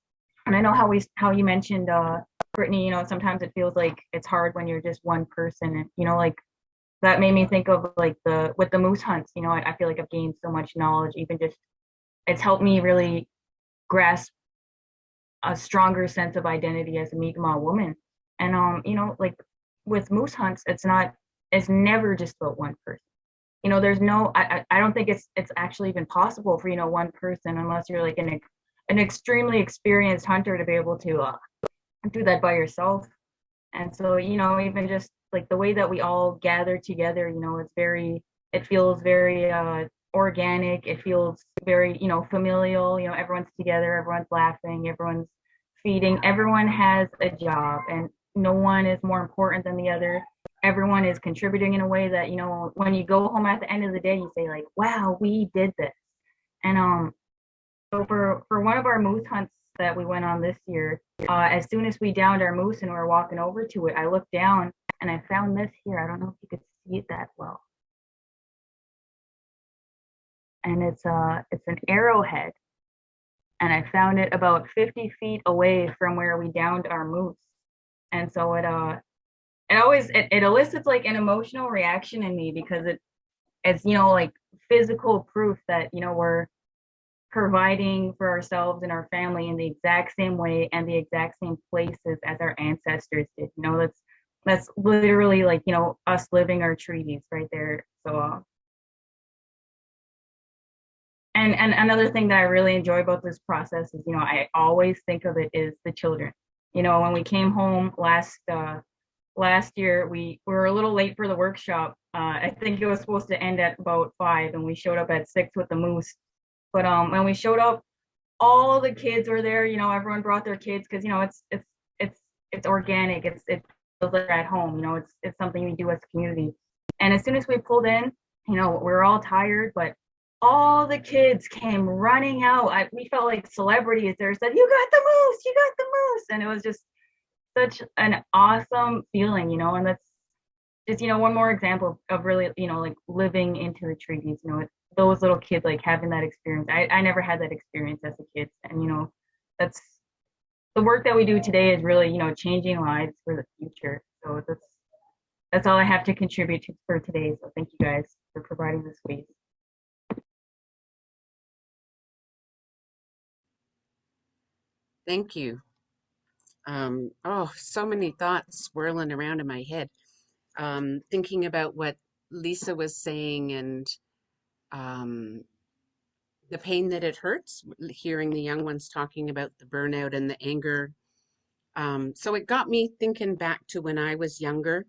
and i know how we how you mentioned uh brittany you know sometimes it feels like it's hard when you're just one person and you know like that made me think of like the with the moose hunts you know I, I feel like i've gained so much knowledge even just it's helped me really grasp a stronger sense of identity as a Mi'kmaq woman and um you know like with moose hunts it's not it's never just about one person you know there's no I, I don't think it's it's actually even possible for you know one person unless you're like an an extremely experienced hunter to be able to uh, do that by yourself. And so, you know, even just like the way that we all gather together, you know, it's very, it feels very uh, organic. It feels very, you know, familial. You know, everyone's together, everyone's laughing, everyone's feeding, everyone has a job, and no one is more important than the other. Everyone is contributing in a way that, you know, when you go home at the end of the day, you say, like, wow, we did this. And um, so for, for one of our moose hunts that we went on this year, uh, as soon as we downed our moose and we were walking over to it, I looked down and I found this here. I don't know if you could see it that well. And it's a it's an arrowhead. And I found it about 50 feet away from where we downed our moose. And so it uh it always it, it elicits like an emotional reaction in me because it it's you know like physical proof that you know we're providing for ourselves and our family in the exact same way and the exact same places as our ancestors did. You know, that's that's literally like you know us living our treaties right there. So. Uh, and, and another thing that I really enjoy about this process is, you know, I always think of it is the children. You know, when we came home last uh, last year, we, we were a little late for the workshop. Uh, I think it was supposed to end at about five, and we showed up at six with the moose. But um, when we showed up, all the kids were there. You know, everyone brought their kids because you know it's it's it's it's organic. It's it like at home. You know, it's it's something we do as a community. And as soon as we pulled in, you know, we were all tired, but all the kids came running out. I, we felt like celebrities. There said, "You got the moose! You got the moose!" And it was just such an awesome feeling, you know. And that's just you know one more example of really you know like living into the treaties. You know, those little kids like having that experience. I, I never had that experience as a kid. And, you know, that's the work that we do today is really, you know, changing lives for the future. So that's, that's all I have to contribute to for today. So thank you guys for providing this space. Thank you. Um, oh, so many thoughts swirling around in my head. Um, thinking about what Lisa was saying and um, the pain that it hurts, hearing the young ones talking about the burnout and the anger. Um, so it got me thinking back to when I was younger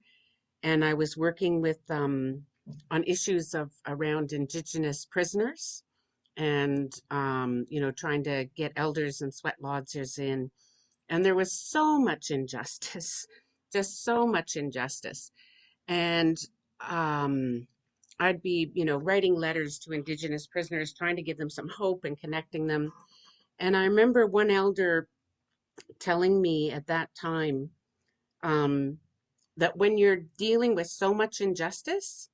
and I was working with um, on issues of around Indigenous prisoners and um, you know trying to get elders and sweat lodgers in and there was so much injustice just so much injustice and um, i'd be you know writing letters to indigenous prisoners trying to give them some hope and connecting them. And i remember one elder telling me at that time um, that when you're dealing with so much injustice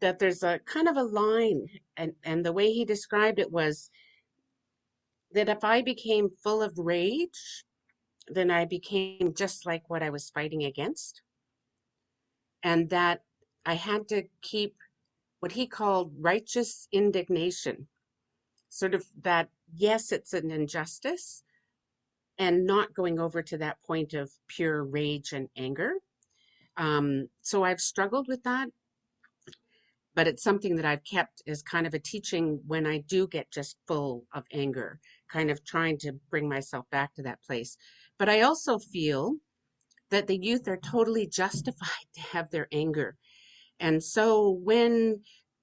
that there's a kind of a line and and the way he described it was that if i became full of rage then i became just like what i was fighting against. And that i had to keep what he called righteous indignation sort of that yes it's an injustice and not going over to that point of pure rage and anger um, so i've struggled with that but it's something that I've kept as kind of a teaching when I do get just full of anger, kind of trying to bring myself back to that place. But I also feel that the youth are totally justified to have their anger. And so when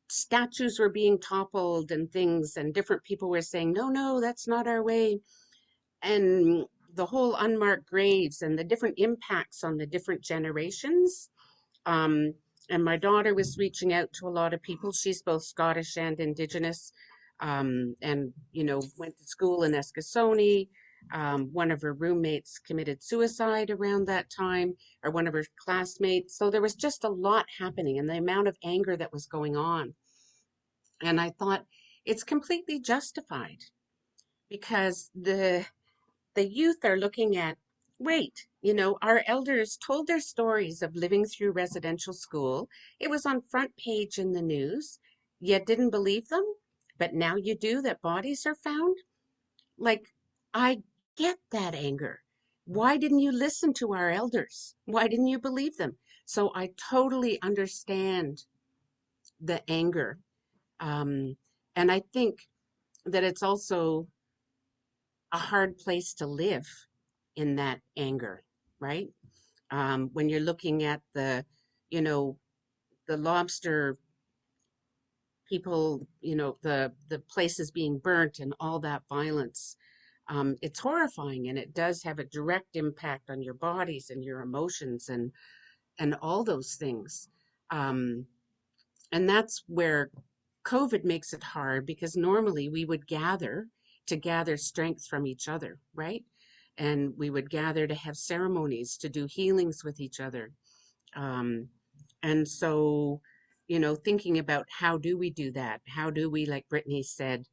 statues were being toppled and things, and different people were saying, no, no, that's not our way. And the whole unmarked graves and the different impacts on the different generations. Um, and my daughter was reaching out to a lot of people. She's both Scottish and Indigenous, um, and you know went to school in Eskasoni. Um, one of her roommates committed suicide around that time, or one of her classmates. So there was just a lot happening, and the amount of anger that was going on. And I thought it's completely justified because the the youth are looking at wait, you know, our elders told their stories of living through residential school. It was on front page in the news. You didn't believe them, but now you do that bodies are found. Like, I get that anger. Why didn't you listen to our elders? Why didn't you believe them? So I totally understand the anger. Um, and I think that it's also a hard place to live in that anger, right? Um, when you're looking at the, you know, the lobster people, you know, the the places being burnt and all that violence, um, it's horrifying, and it does have a direct impact on your bodies and your emotions and and all those things. Um, and that's where COVID makes it hard because normally we would gather to gather strength from each other, right? and we would gather to have ceremonies to do healings with each other um, and so you know thinking about how do we do that how do we like brittany said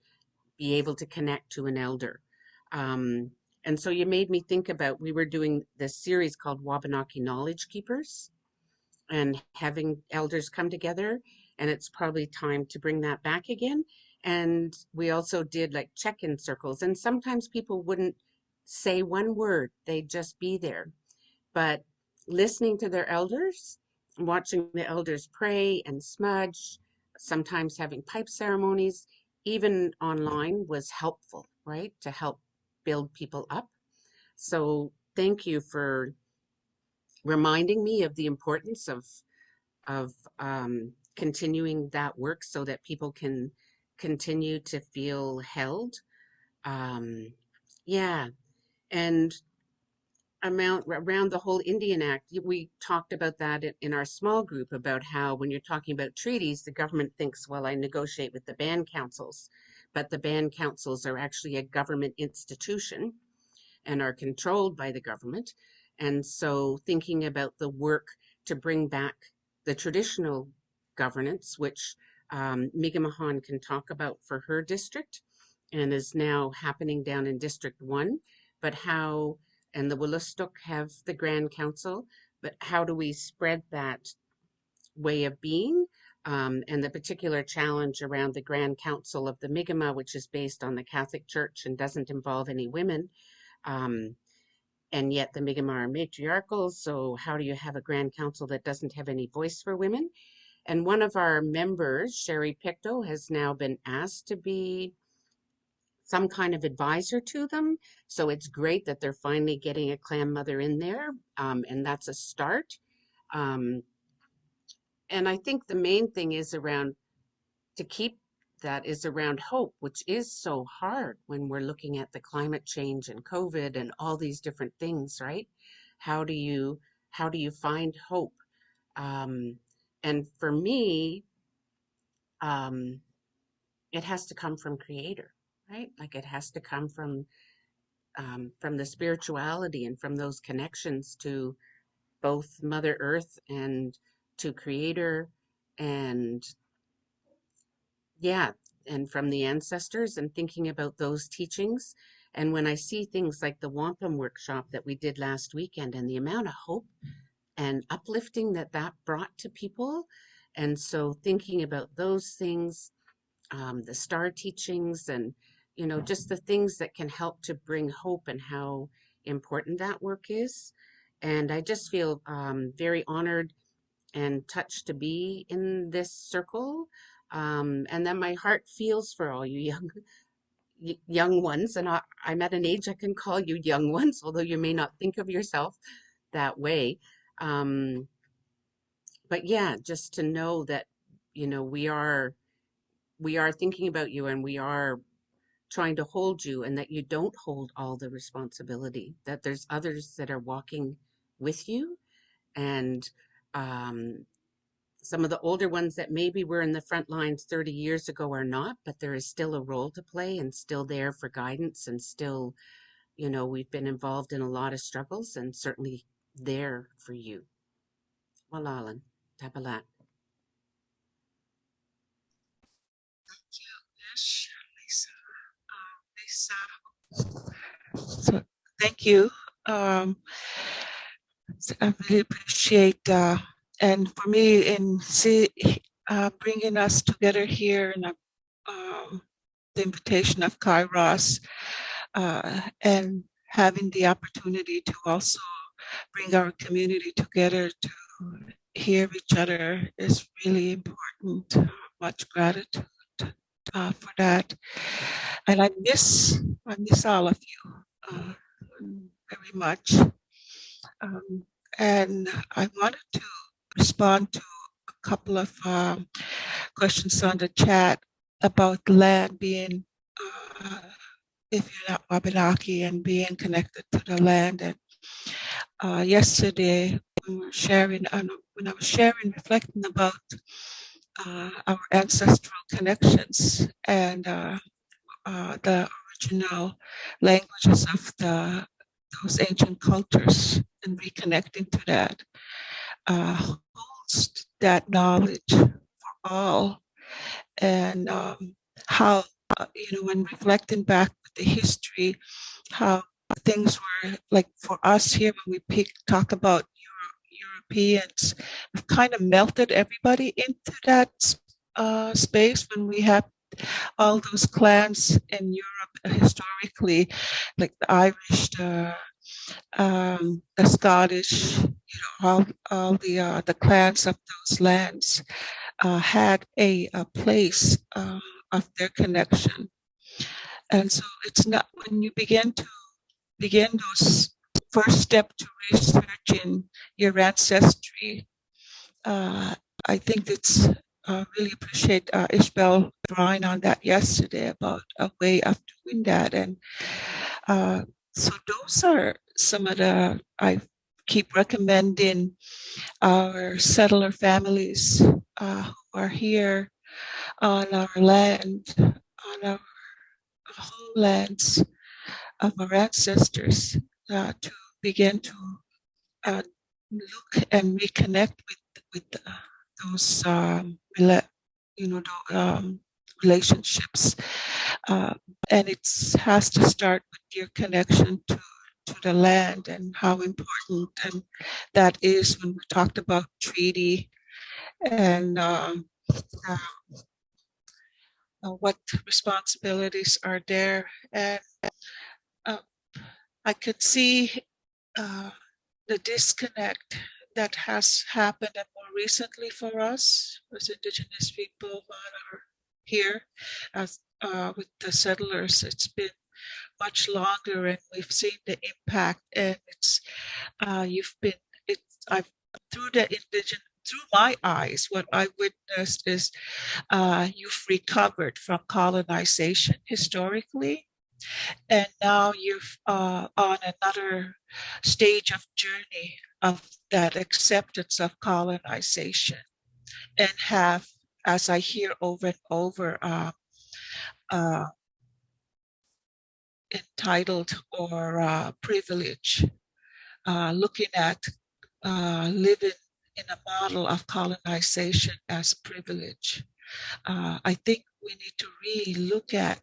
be able to connect to an elder um, and so you made me think about we were doing this series called wabanaki knowledge keepers and having elders come together and it's probably time to bring that back again and we also did like check-in circles and sometimes people wouldn't say one word, they'd just be there. But listening to their elders, watching the elders pray and smudge, sometimes having pipe ceremonies, even online was helpful, right? To help build people up. So thank you for reminding me of the importance of of um, continuing that work so that people can continue to feel held. Um, yeah, and amount around the whole Indian Act, we talked about that in our small group about how when you're talking about treaties, the government thinks, well, I negotiate with the band councils, but the band councils are actually a government institution and are controlled by the government. And so thinking about the work to bring back the traditional governance, which um, Mi'kmaq can talk about for her district and is now happening down in District 1 but how, and the Wolastoq have the Grand Council, but how do we spread that way of being? Um, and the particular challenge around the Grand Council of the Mi'kmaq, which is based on the Catholic Church and doesn't involve any women, Um, and yet the Mi'kmaq are matriarchal. So how do you have a grand council that doesn't have any voice for women? And one of our members, Sherry Pictou, has now been asked to be some kind of advisor to them. So it's great that they're finally getting a clan mother in there, um, and that's a start. Um, and I think the main thing is around to keep that is around hope, which is so hard when we're looking at the climate change and COVID and all these different things, right? How do you how do you find hope? Um, and for me, um, it has to come from Creator, right? Like it has to come from um, from the spirituality and from those connections to both Mother Earth and to Creator and yeah, and from the ancestors and thinking about those teachings. And when I see things like the wampum workshop that we did last weekend and the amount of hope and uplifting that that brought to people. And so thinking about those things, um, the star teachings and, you know, just the things that can help to bring hope and how important that work is. And I just feel um, very honored and touched to be in this circle. Um, and then my heart feels for all you young young ones. And I, I'm at an age I can call you young ones, although you may not think of yourself that way. Um, but yeah, just to know that, you know, we are we are thinking about you and we are trying to hold you and that you don't hold all the responsibility, that there's others that are walking with you and um, some of the older ones that maybe were in the front lines 30 years ago are not, but there is still a role to play and still there for guidance and still, you know, we've been involved in a lot of struggles and certainly there for you. Walalan, tabalat. Yes, Lisa. Um, Lisa. So thank you. Um, so I really appreciate uh, and for me in see, uh, bringing us together here and um, the invitation of Kairos uh, and having the opportunity to also bring our community together to hear each other is really important. Much gratitude uh, for that. And I miss, I miss all of you uh, very much. Um, and I wanted to respond to a couple of um, questions on the chat about land being, uh, if you're not Wabanaki and being connected to the land. And uh, yesterday, we sharing, uh, when I was sharing, reflecting about uh, our ancestral connections and uh, uh, the original languages of the those ancient cultures and reconnecting to that uh, holds that knowledge for all. And um, how uh, you know when reflecting back with the history how things were like for us here when we pick, talk about Euro, Europeans we've kind of melted everybody into that uh, space when we have all those clans in Europe historically like the Irish the um, the Scottish, you know, all, all the uh, the clans of those lands uh, had a, a place uh, of their connection, and so it's not when you begin to begin those first step to researching your ancestry. Uh, I think it's uh, really appreciate uh, Ishbel drawing on that yesterday about a way of doing that. And uh, so those are some of the, I keep recommending our settler families uh, who are here on our land, on our homelands of our ancestors uh, to begin to uh, look and reconnect with, with uh, those, um, you know, um, relationships uh, and it has to start with your connection to, to the land and how important and that is when we talked about treaty and um, uh, uh, what responsibilities are there. And uh, I could see uh, the disconnect that has happened and more recently for us as Indigenous people that are here as uh, with the settlers. It's been much longer and we've seen the impact and it's uh, you've been it's I've through the indigenous through my eyes what I witnessed is uh, you've recovered from colonization historically and now you're uh, on another stage of journey of that acceptance of colonization and have as I hear over and over uh, uh, entitled or uh, privilege, uh, looking at uh, living in a model of colonization as privilege. Uh, I think we need to really look at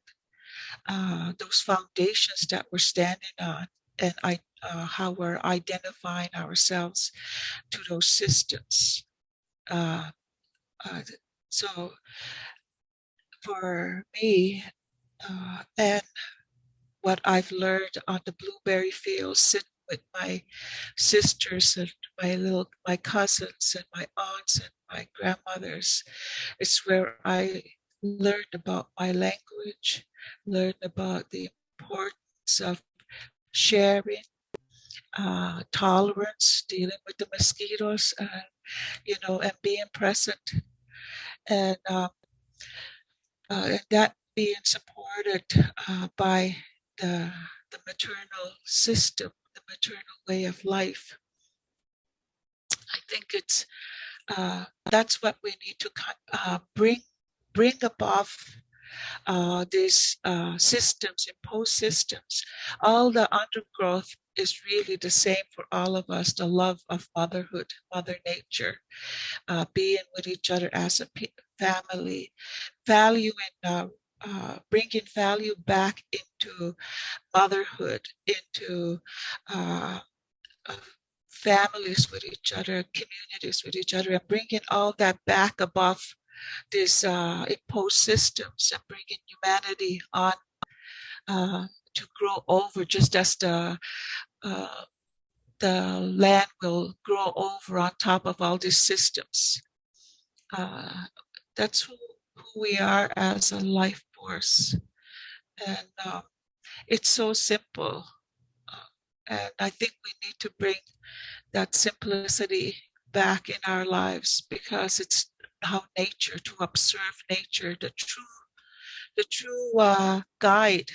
those foundations that we're standing on and I, uh, how we're identifying ourselves to those systems. Uh, uh, so for me, uh, and what I've learned on the blueberry fields, sitting with my sisters and my little my cousins and my aunts and my grandmothers. It's where I learned about my language, learned about the importance of sharing, uh, tolerance, dealing with the mosquitoes, and you know, and being present, and um, uh, that being supported uh, by the, the maternal system, the maternal way of life. I think it's uh, that's what we need to uh, bring bring above uh, these uh, systems, imposed systems. All the undergrowth is really the same for all of us, the love of motherhood, mother nature, uh, being with each other as a family, valuing uh, uh, bringing value back into motherhood, into uh, families with each other, communities with each other, and bringing all that back above these uh, imposed systems and bringing humanity on uh, to grow over just as the uh, the land will grow over on top of all these systems. that's who, who we are as a life force. And um, it's so simple. Uh, and I think we need to bring that simplicity back in our lives because it's how nature, to observe nature, the true, the true uh, guide.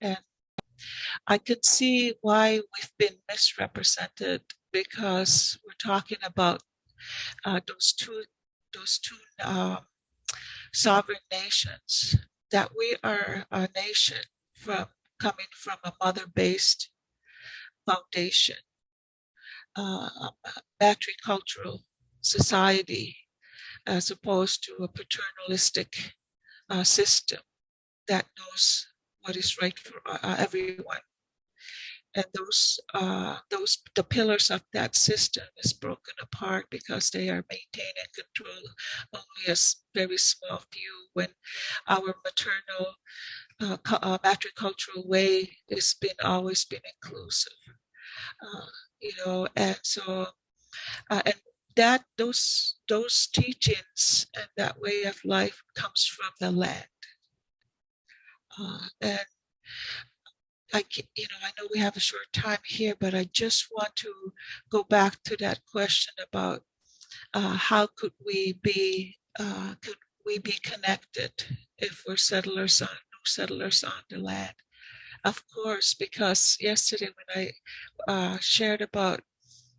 And I can see why we've been misrepresented because we're talking about uh, those two, those two um, sovereign nations, that we are a nation from coming from a mother-based foundation, uh, matricultural society, as opposed to a paternalistic uh, system that knows what is right for uh, everyone. And those uh, those the pillars of that system is broken apart because they are maintained and controlled only a very small few when our maternal uh, uh, matricultural way has been always been inclusive uh, you know and so uh, and that those those teachings and that way of life comes from the land uh, and I, you know, I know we have a short time here, but I just want to go back to that question about uh, how could we be, uh, could we be connected if we're settlers on, new settlers on the land? Of course, because yesterday when I uh, shared about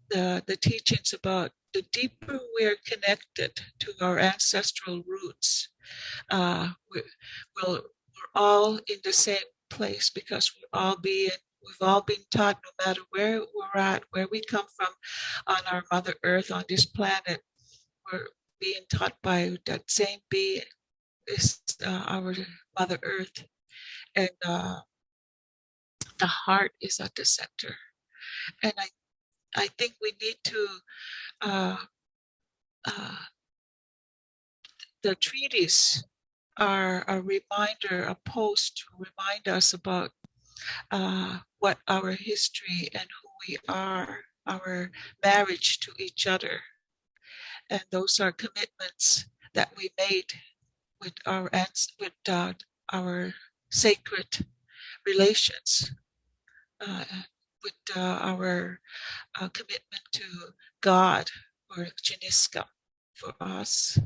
the, the teachings about the deeper we're connected to our ancestral roots, uh, we, we'll, we're all in the same place because we're all being we've all been taught no matter where we're at where we come from on our mother earth on this planet we're being taught by that same being is uh, our mother earth. And uh, the heart is at the center. And i i think we need to uh, uh the treaties are a reminder, a post to remind us about uh, what our history and who we are, our marriage to each other. And those are commitments that we made with our with uh, our sacred relations, uh, with uh, our uh, commitment to God or Janiska for us.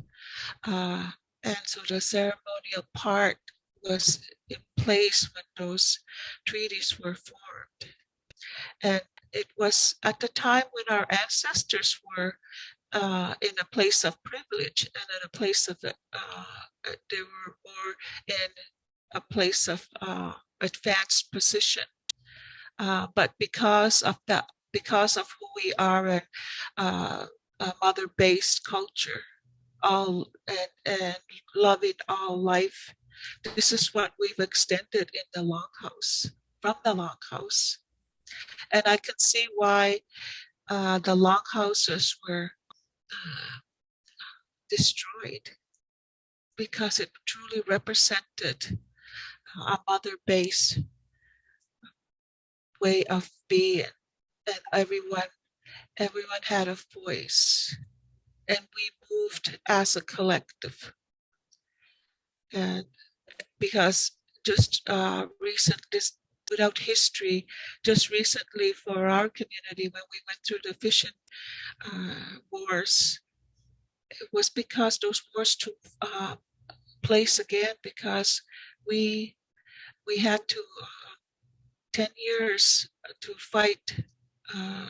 Uh, and so the ceremonial part was in place when those treaties were formed. And it was at the time when our ancestors were uh, in a place of privilege and in a place of, uh, they were more in a place of uh, advanced position. Uh, but because of that, because of who we are uh, a mother-based culture, all and, and loving all life, this is what we've extended in the longhouse, from the longhouse. And I can see why uh, the longhouses were uh, destroyed because it truly represented a mother base way of being and everyone everyone had a voice and we moved as a collective. And because just uh recent this without history just recently for our community when we went through the fishing uh, wars it was because those wars took uh, place again because we we had to uh, 10 years to fight uh,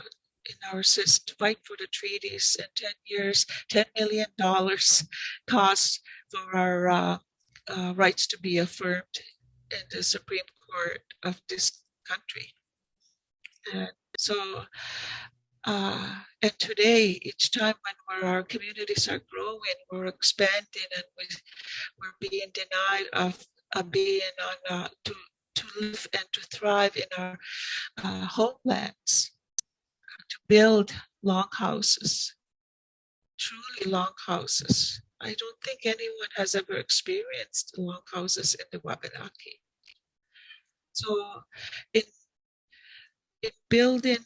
in our system, to fight for the treaties and 10 years, $10 million cost for our uh, uh, rights to be affirmed in the Supreme Court of this country. And so, uh, and today, each time when our communities are growing, we're expanding and we, we're being denied of, of being on, uh, to, to live and to thrive in our uh, homelands, to build long houses, truly long houses. I don't think anyone has ever experienced long houses in the Wabanaki. So in, in building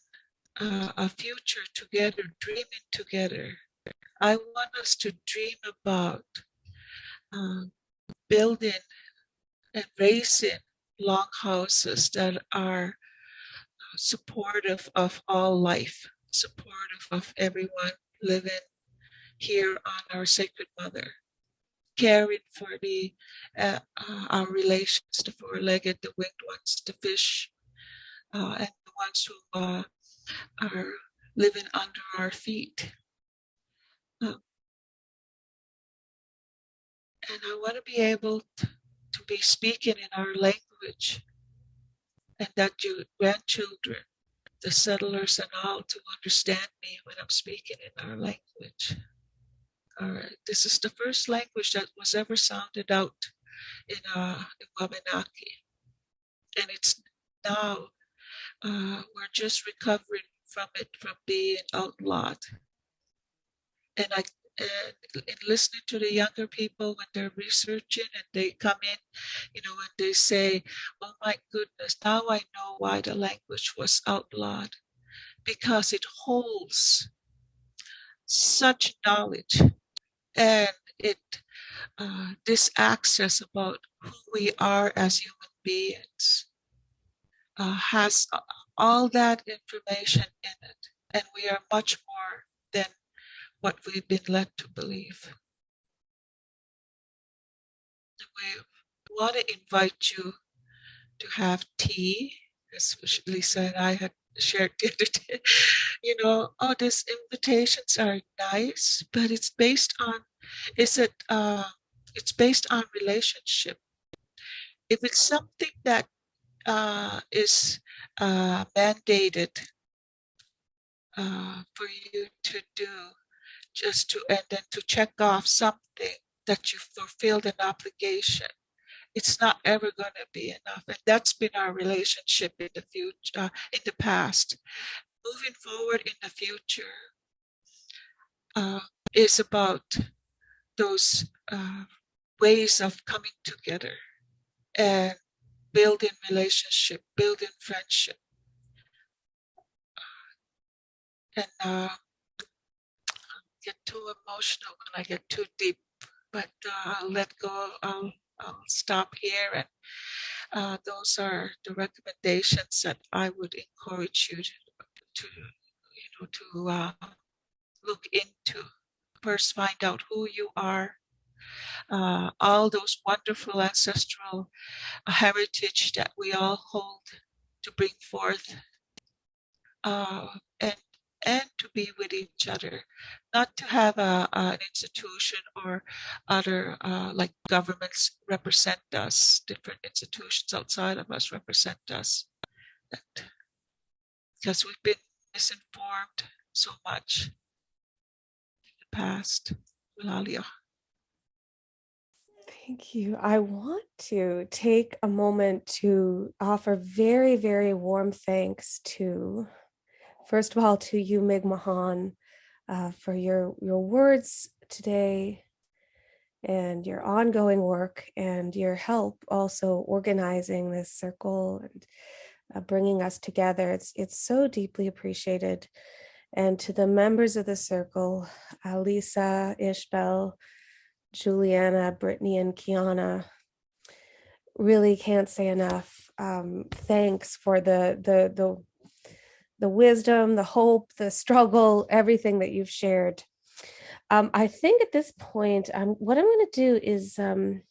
uh, a future together, dreaming together, I want us to dream about uh, building and raising long houses that are supportive of all life, supportive of everyone living here on our sacred mother, caring for the uh, uh, our relations, the four-legged, the winged ones, the fish, uh, and the ones who uh, are living under our feet. Um, and I want to be able to, to be speaking in our language and that your grandchildren, the settlers and all to understand me when I'm speaking in our language. All right, this is the first language that was ever sounded out in, uh, Wabanaki. And it's now, uh, we're just recovering from it, from being outlawed. And I and in listening to the younger people when they're researching and they come in, you know, and they say, oh my goodness, now I know why the language was outlawed. Because it holds such knowledge and it uh, this access about who we are as human beings uh, has all that information in it and we are much more than what we've been led to believe. We want to invite you to have tea, as Lisa and I had shared the other day. You know, oh, these invitations are nice, but it's based on, is it, uh, it's based on relationship. If it's something that uh, is uh, mandated uh, for you to do, just to and then to check off something that you fulfilled an obligation it's not ever going to be enough and that's been our relationship in the future uh, in the past moving forward in the future uh, is about those uh, ways of coming together and building relationship, building friendship. And uh, get too emotional when I get too deep, but uh, I'll let go. I'll, I'll stop here. And uh, those are the recommendations that I would encourage you to, to you know, to uh, look into. First, find out who you are. Uh, all those wonderful ancestral heritage that we all hold to bring forth uh, and and to be with each other, not to have a, an institution or other uh, like governments represent us, different institutions outside of us represent us. That, because we've been misinformed so much in the past. Eulalia. Thank you. I want to take a moment to offer very, very warm thanks to, first of all, to you, Miigam'agan, uh, for your, your words today and your ongoing work and your help also organizing this circle and uh, bringing us together. It's, it's so deeply appreciated. And to the members of the circle, uh, Lisa, Ishbel, Juliana, Brittany, and Kiana, really can't say enough. Um, thanks for the, the, the, the wisdom, the hope, the struggle, everything that you've shared. Um, I think at this point, um, what I'm going to do is um,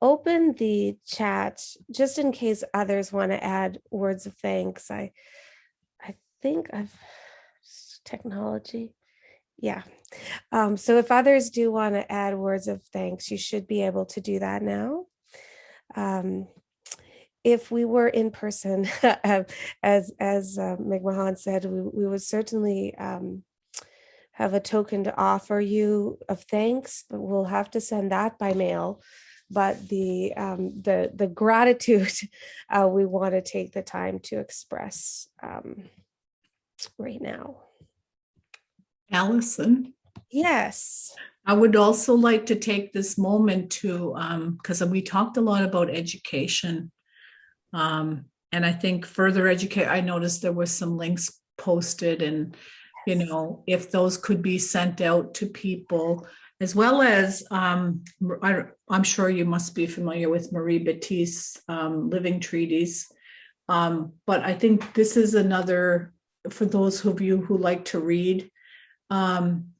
open the chat just in case others want to add words of thanks. I, I think I've technology. Yeah. Um, so if others do want to add words of thanks, you should be able to do that now. Um, if we were in person, as as uh, Miigam'agan said, we, we would certainly um, have a token to offer you of thanks, but we'll have to send that by mail. But the um, the the gratitude uh, we want to take the time to express um, right now. Allison, Yes. I would also like to take this moment to, because we talked a lot about education. Um, and I think further educate, I noticed there was some links posted and, you know, if those could be sent out to people as well as, um, I, I'm sure you must be familiar with Marie Battiste, um, Living Treaties. Um, but I think this is another, for those of you who like to read, um,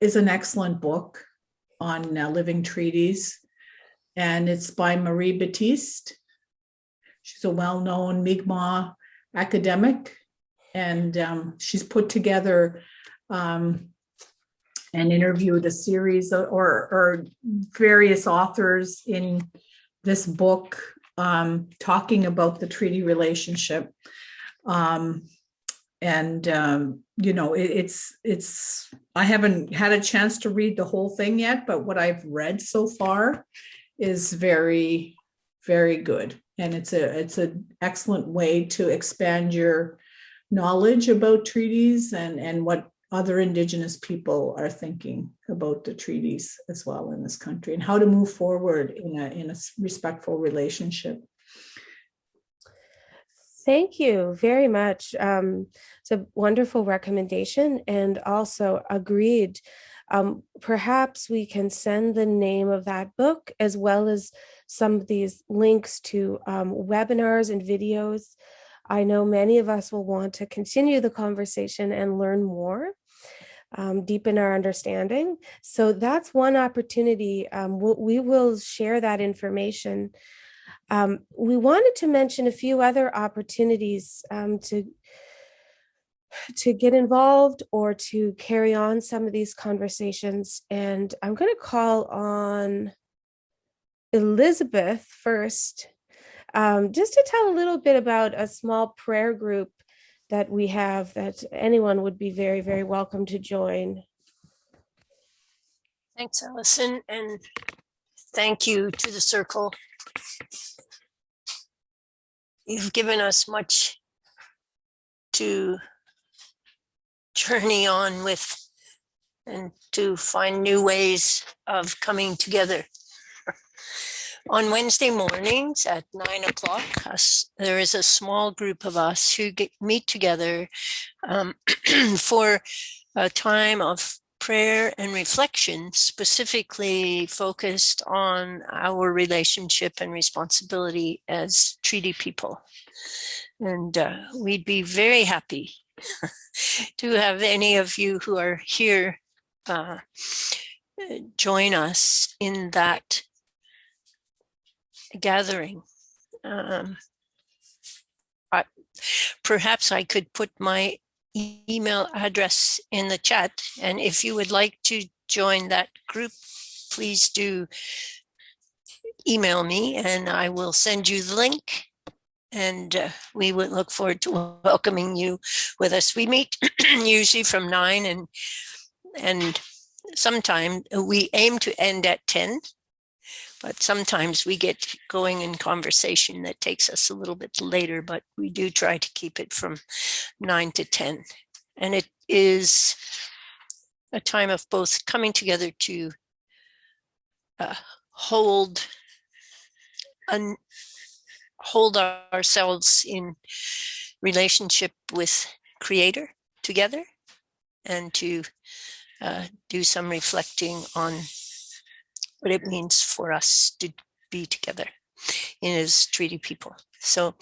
is an excellent book on uh, living treaties. And it's by Marie Battiste. She's a well-known Mi'kmaq academic. And um, she's put together um, and interviewed a series or, or various authors in this book um, talking about the treaty relationship. Um, and um, you know it, it's it's i haven't had a chance to read the whole thing yet but what i've read so far is very very good and it's a it's an excellent way to expand your knowledge about treaties and and what other indigenous people are thinking about the treaties as well in this country and how to move forward in a in a respectful relationship Thank you very much. Um, it's a wonderful recommendation and also agreed. Um, perhaps we can send the name of that book as well as some of these links to um, webinars and videos. I know many of us will want to continue the conversation and learn more, um, deepen our understanding. So that's one opportunity. Um, we'll, we will share that information um, we wanted to mention a few other opportunities um, to to get involved or to carry on some of these conversations. And I'm going to call on Elizabeth first, um, just to tell a little bit about a small prayer group that we have that anyone would be very, very welcome to join. Thanks, Allison, and thank you to the circle. You've given us much to journey on with and to find new ways of coming together. On Wednesday mornings at nine o'clock, there is a small group of us who get, meet together um, for a time of prayer and reflection, specifically focused on our relationship and responsibility as treaty people. And uh, we'd be very happy to have any of you who are here uh, join us in that gathering. Um, I, perhaps I could put my email address in the chat, and if you would like to join that group, please do email me and I will send you the link. And uh, we would look forward to welcoming you with us. We meet usually from nine and and sometime we aim to end at 10 but sometimes we get going in conversation that takes us a little bit later but we do try to keep it from 9 to 10 and it is a time of both coming together to uh, hold un, hold ourselves in relationship with creator together and to uh, do some reflecting on what it means for us to be together in as treaty people. So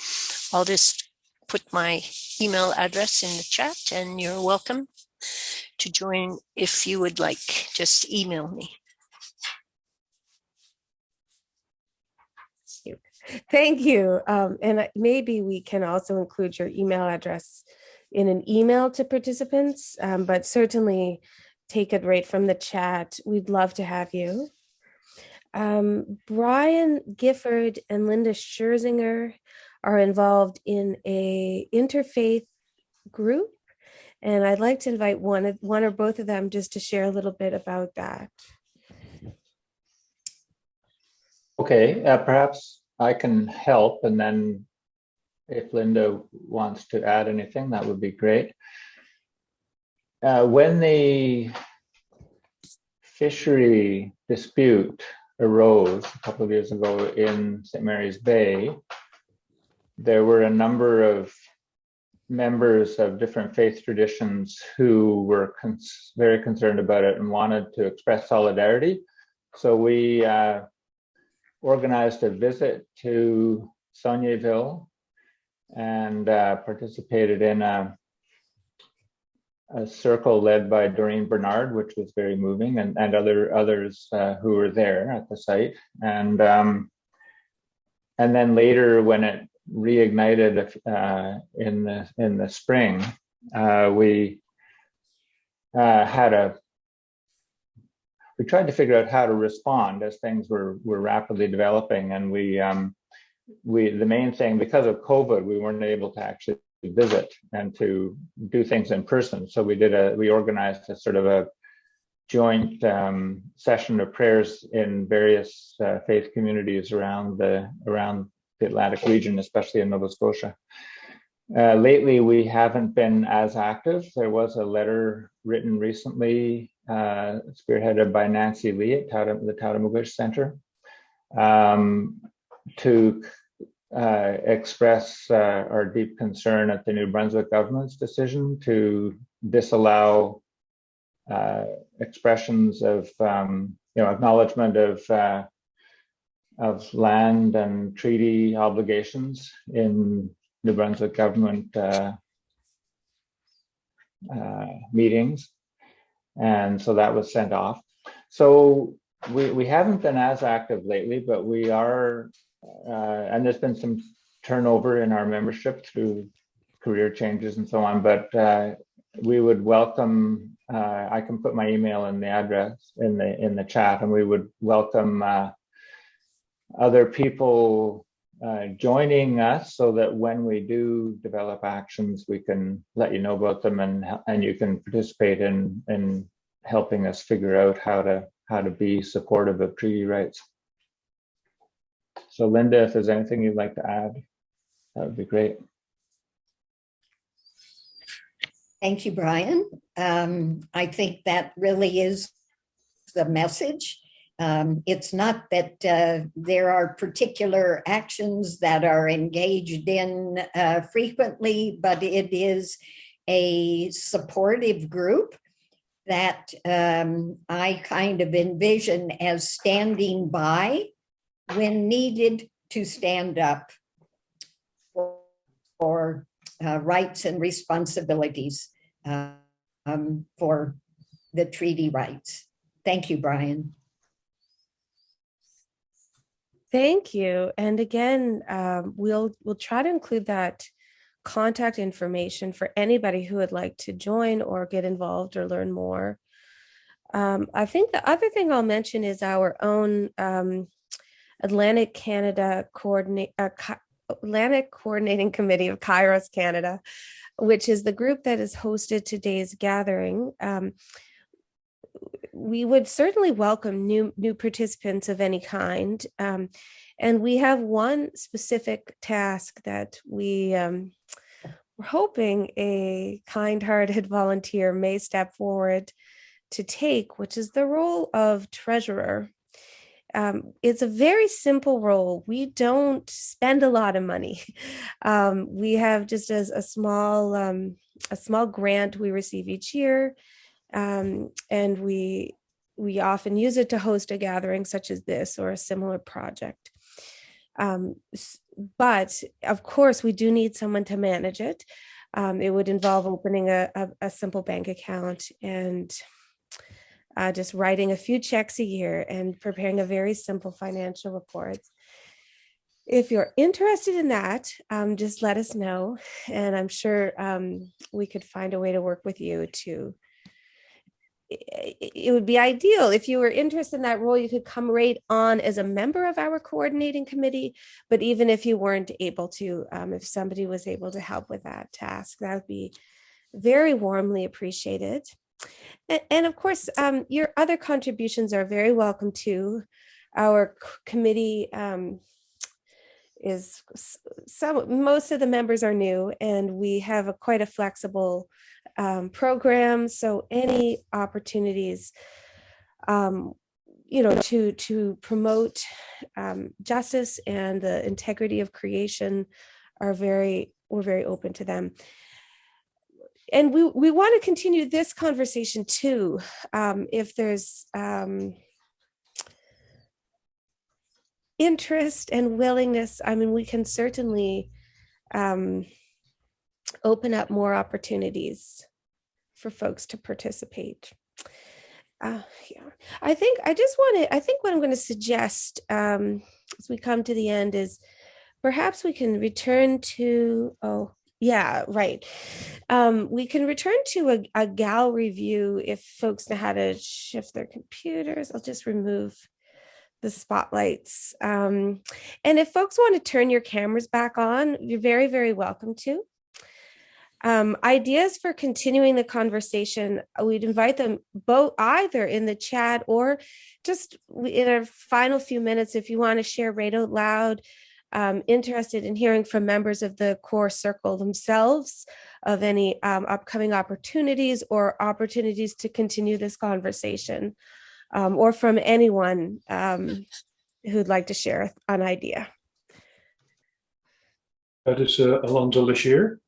I'll just put my email address in the chat and you're welcome to join if you would like. Just email me. Thank you. Um, and maybe we can also include your email address in an email to participants, um, but certainly take it right from the chat. We'd love to have you. Um, Brian Gifford and Linda Scherzinger are involved in a interfaith group. And I'd like to invite one, of, one or both of them just to share a little bit about that. Okay, uh, perhaps I can help and then if Linda wants to add anything, that would be great. Uh, when the fishery dispute arose a couple of years ago in St. Mary's Bay, there were a number of members of different faith traditions who were cons very concerned about it and wanted to express solidarity. So we uh, organized a visit to Saulnier and uh, participated in a, a, circle led by Doreen Bernard, which was very moving, and, and other others uh, who were there at the site. And um, and then later, when it reignited uh, in the in the spring, uh, we uh, had a we tried to figure out how to respond as things were were rapidly developing, and we um, we the main thing because of COVID, we weren't able to actually visit and to do things in person. So we did a we organized a sort of a joint um, session of prayers in various uh, faith communities around the around the Atlantic region, especially in Nova Scotia. Uh, lately, we haven't been as active. There was a letter written recently, uh, spearheaded by Nancy Lee at the Tatamagouche Center, um, to uh, express uh, our deep concern at the New Brunswick government's decision to disallow uh, expressions of, um, you know, acknowledgement of uh, of land and treaty obligations in New Brunswick government uh, meetings, and so that was sent off. So we we haven't been as active lately, but we are uh, and there's been some turnover in our membership through career changes and so on, but uh, we would welcome, uh, I can put my email in the address in the in the chat and we would welcome uh, other people uh, joining us so that when we do develop actions, we can let you know about them and and you can participate in in helping us figure out how to how to be supportive of treaty rights. So Linda, if there's anything you'd like to add, that would be great. Thank you, Brian. Um, I think that really is the message. Um, it's not that uh, there are particular actions that are engaged in uh, frequently, but it is a supportive group that um, I kind of envision as standing by when needed to stand up for, for uh, rights and responsibilities uh, um, for the treaty rights. Thank you, Brian. Thank you. And again, um, we'll we'll try to include that contact information for anybody who would like to join or get involved or learn more. Um, I think the other thing I'll mention is our own um, Atlantic Canada coordinate uh, Atlantic Coordinating Committee of Kairos Canada, which is the group that has hosted today's gathering. Um, we would certainly welcome new new participants of any kind. Um, and we have one specific task that we um, we're hoping a kind-hearted volunteer may step forward to take, which is the role of treasurer. Um, it's a very simple role. We don't spend a lot of money. Um, we have just as a small um, a small grant we receive each year, um, and we we often use it to host a gathering such as this or a similar project. Um, but of course, we do need someone to manage it. Um, it would involve opening a, a, a simple bank account and uh, just writing a few checks a year and preparing a very simple financial report. If you're interested in that, um, just let us know. And I'm sure um, we could find a way to work with you to it would be ideal if you were interested in that role, you could come right on as a member of our coordinating committee. But even if you weren't able to, um, if somebody was able to help with that task, that would be very warmly appreciated. And, of course, um, your other contributions are very welcome too. Our committee um, is some most of the members are new and we have a quite a flexible um, program so any opportunities um, you know to to promote um, justice and the integrity of creation are very we're very open to them and we we want to continue this conversation too um, if there's um, interest and willingness, I mean, we can certainly um, open up more opportunities for folks to participate. Uh, yeah, I think I just want to, I think what I'm going to suggest um, as we come to the end is perhaps we can return to, oh, yeah, right. Um, we can return to a, a gallery view if folks know how to shift their computers. I'll just remove the spotlights. Um, and if folks want to turn your cameras back on, you're very, very welcome to. Um, ideas for continuing the conversation, uh, we'd invite them both either in the chat or just in our final few minutes, if you want to share out loud, um, interested in hearing from members of the core circle themselves of any um, upcoming opportunities or opportunities to continue this conversation um, or from anyone um, who'd like to share an idea. That is uh, Alonzo Lashir.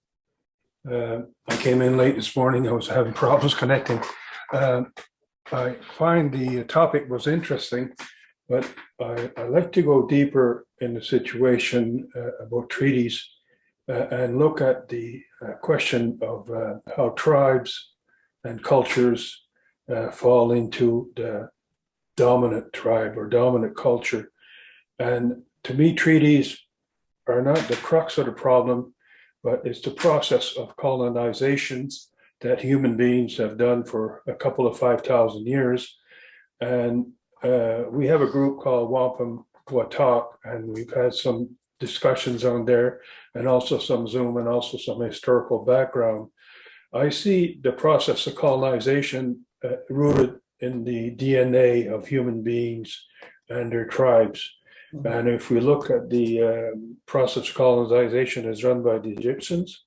Uh, I came in late this morning. I was having problems connecting. Uh, I find the topic was interesting, but I, I like to go deeper in the situation uh, about treaties uh, and look at the uh, question of uh, how tribes and cultures uh, fall into the dominant tribe or dominant culture. And to me, treaties are not the crux of the problem, but it's the process of colonizations that human beings have done for a couple of 5,000 years. And uh, we have a group called Wampum Watak, and we've had some discussions on there and also some Zoom and also some historical background. I see the process of colonization uh, rooted in the DNA of human beings and their tribes. Mm-hmm. And if we look at the um, process of colonization as run by the Egyptians,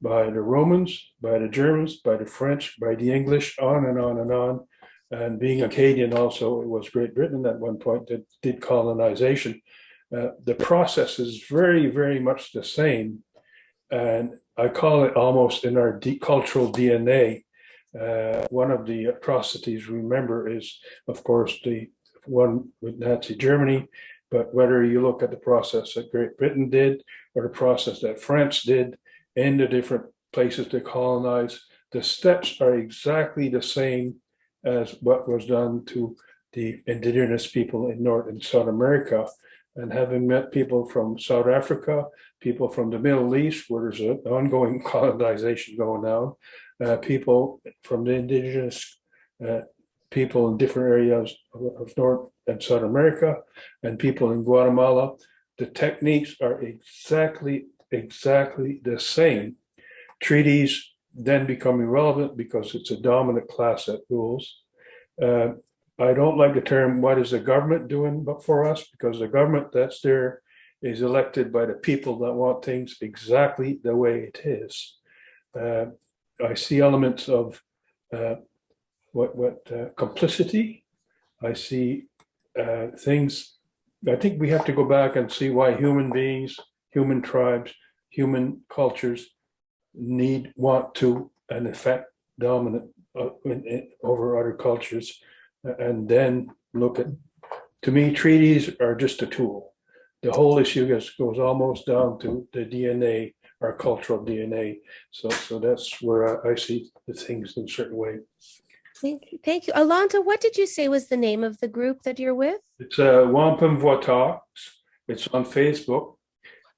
by the Romans, by the Germans, by the French, by the English, on and on and on, And being Acadian also, it was Great Britain at one point that did colonization. Uh, the process is very, very much the same. And I call it almost in our cultural DNA. Uh, one of the atrocities, remember, is of course the one with Nazi Germany. But whether you look at the process that Great Britain did or the process that France did in the different places to colonize, the steps are exactly the same as what was done to the indigenous people in North and South America. And having met people from South Africa, people from the Middle East, where there's an ongoing colonization going on, uh, people from the indigenous uh, people in different areas of, of North and South America, and people in Guatemala, the techniques are exactly, exactly the same. Treaties then become irrelevant because it's a dominant class that rules. Uh, I don't like the term, what is the government doing but for us? Because the government that's there is elected by the people that want things exactly the way it is. Uh, I see elements of uh, what what uh, complicity. I see uh, things. I think we have to go back and see why human beings, human tribes, human cultures need, want to, and affect dominant uh, in, in, over other cultures, and then look at. To me, treaties are just a tool. The whole issue goes, goes almost down to the DNA, our cultural DNA. So, so that's where I, I see the things in a certain way. Thank you. Thank you. Alonzo, what did you say was the name of the group that you're with? It's uh, Wampum Talks. It's on Facebook.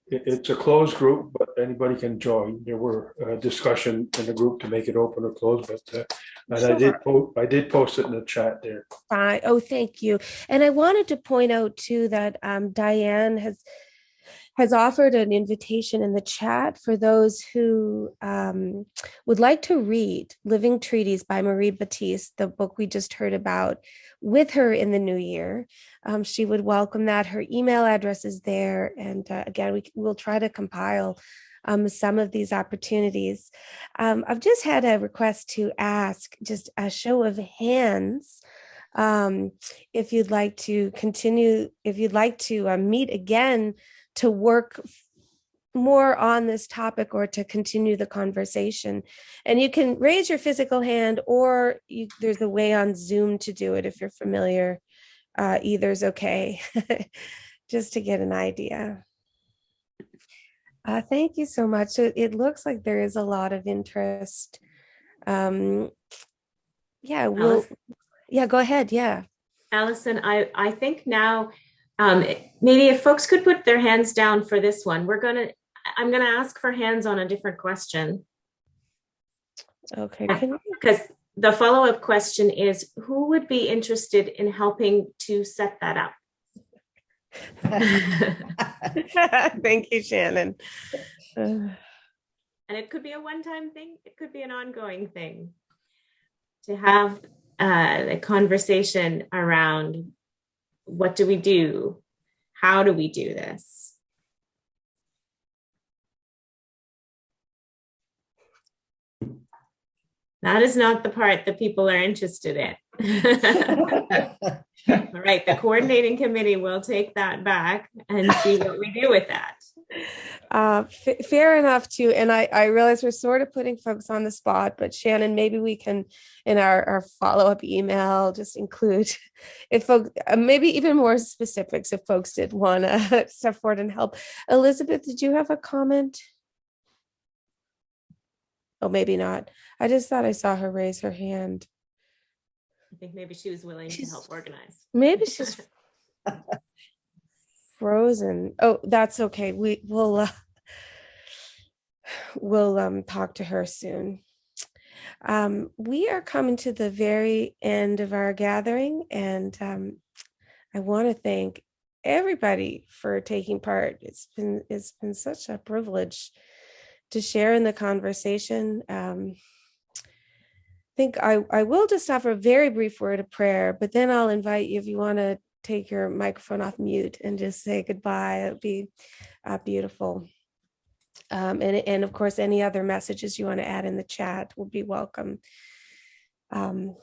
It, it's a closed group, but anybody can join. There were uh, discussion in the group to make it open or closed, but uh, and I did po- I did post it in the chat there. Fine. Oh, thank you. And I wanted to point out too that um, Diane has has offered an invitation in the chat for those who um, would like to read Living Treaties by Marie Battiste, the book we just heard about, with her in the new year. Um, she would welcome that. Her email address is there. And uh, again, we will try to compile um, some of these opportunities. Um, I've just had a request to ask just a show of hands um, if you'd like to continue, if you'd like to uh, meet again to work more on this topic or to continue the conversation. And you can raise your physical hand or you, there's a way on Zoom to do it if you're familiar. Uh, either's okay, just to get an idea. Uh, thank you so much. It, it looks like there is a lot of interest. Um, yeah, we'll, Alice? yeah, go ahead. Yeah. Allison, I, I think now, um, maybe if folks could put their hands down for this one, we're gonna, I'm gonna ask for hands on a different question. Okay. Because the follow-up question is, who would be interested in helping to set that up? Thank you, Shannon. Uh, And it could be a one-time thing, it could be an ongoing thing. To have uh, a conversation around what do we do? How do we do this? That is not the part that people are interested in. All right, the coordinating committee will take that back and see what we do with that. Uh, fa- fair enough too. And I, I realize we're sort of putting folks on the spot, but Shannon, maybe we can, in our, our follow-up email, just include if folks, uh, maybe even more specifics if folks did want to step forward and help. Elizabeth, did you have a comment? Oh, maybe not. I just thought I saw her raise her hand. I think maybe she was willing to help organize. Maybe she's frozen. Oh, that's okay. We will uh, we'll um talk to her soon. Um, we are coming to the very end of our gathering, and um, I want to thank everybody for taking part. It's been it's been such a privilege to share in the conversation. Um, think I, I will just offer a very brief word of prayer, but then I'll invite you if you want to take your microphone off mute and just say goodbye. It'd be uh, beautiful. Um, and, and of course, any other messages you want to add in the chat will be welcome. Um,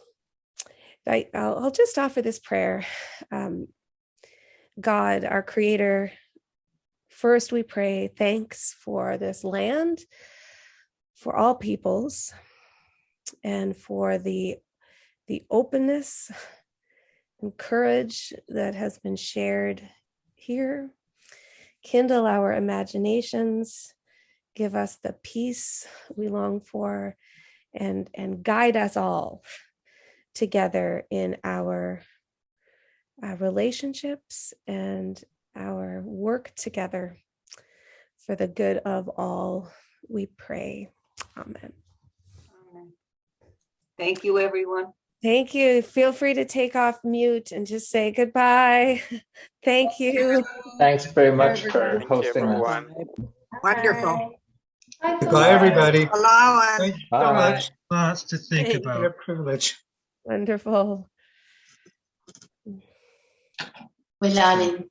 I, I'll, I'll just offer this prayer. Um, God, our creator, first we pray thanks for this land, for all peoples, and for the, the openness and courage that has been shared here. Kindle our imaginations, give us the peace we long for, and, and guide us all together in our uh, relationships and our work together for the good of all, we pray. Amen. Thank you, everyone. Thank you. Feel free to take off mute and just say goodbye. Thank you. Thanks very much for hosting us. everyone. Wonderful. Goodbye, everybody. Allow Thank you so Bye. much. Lots to think Thank about. you. A privilege. Wonderful. We're learning.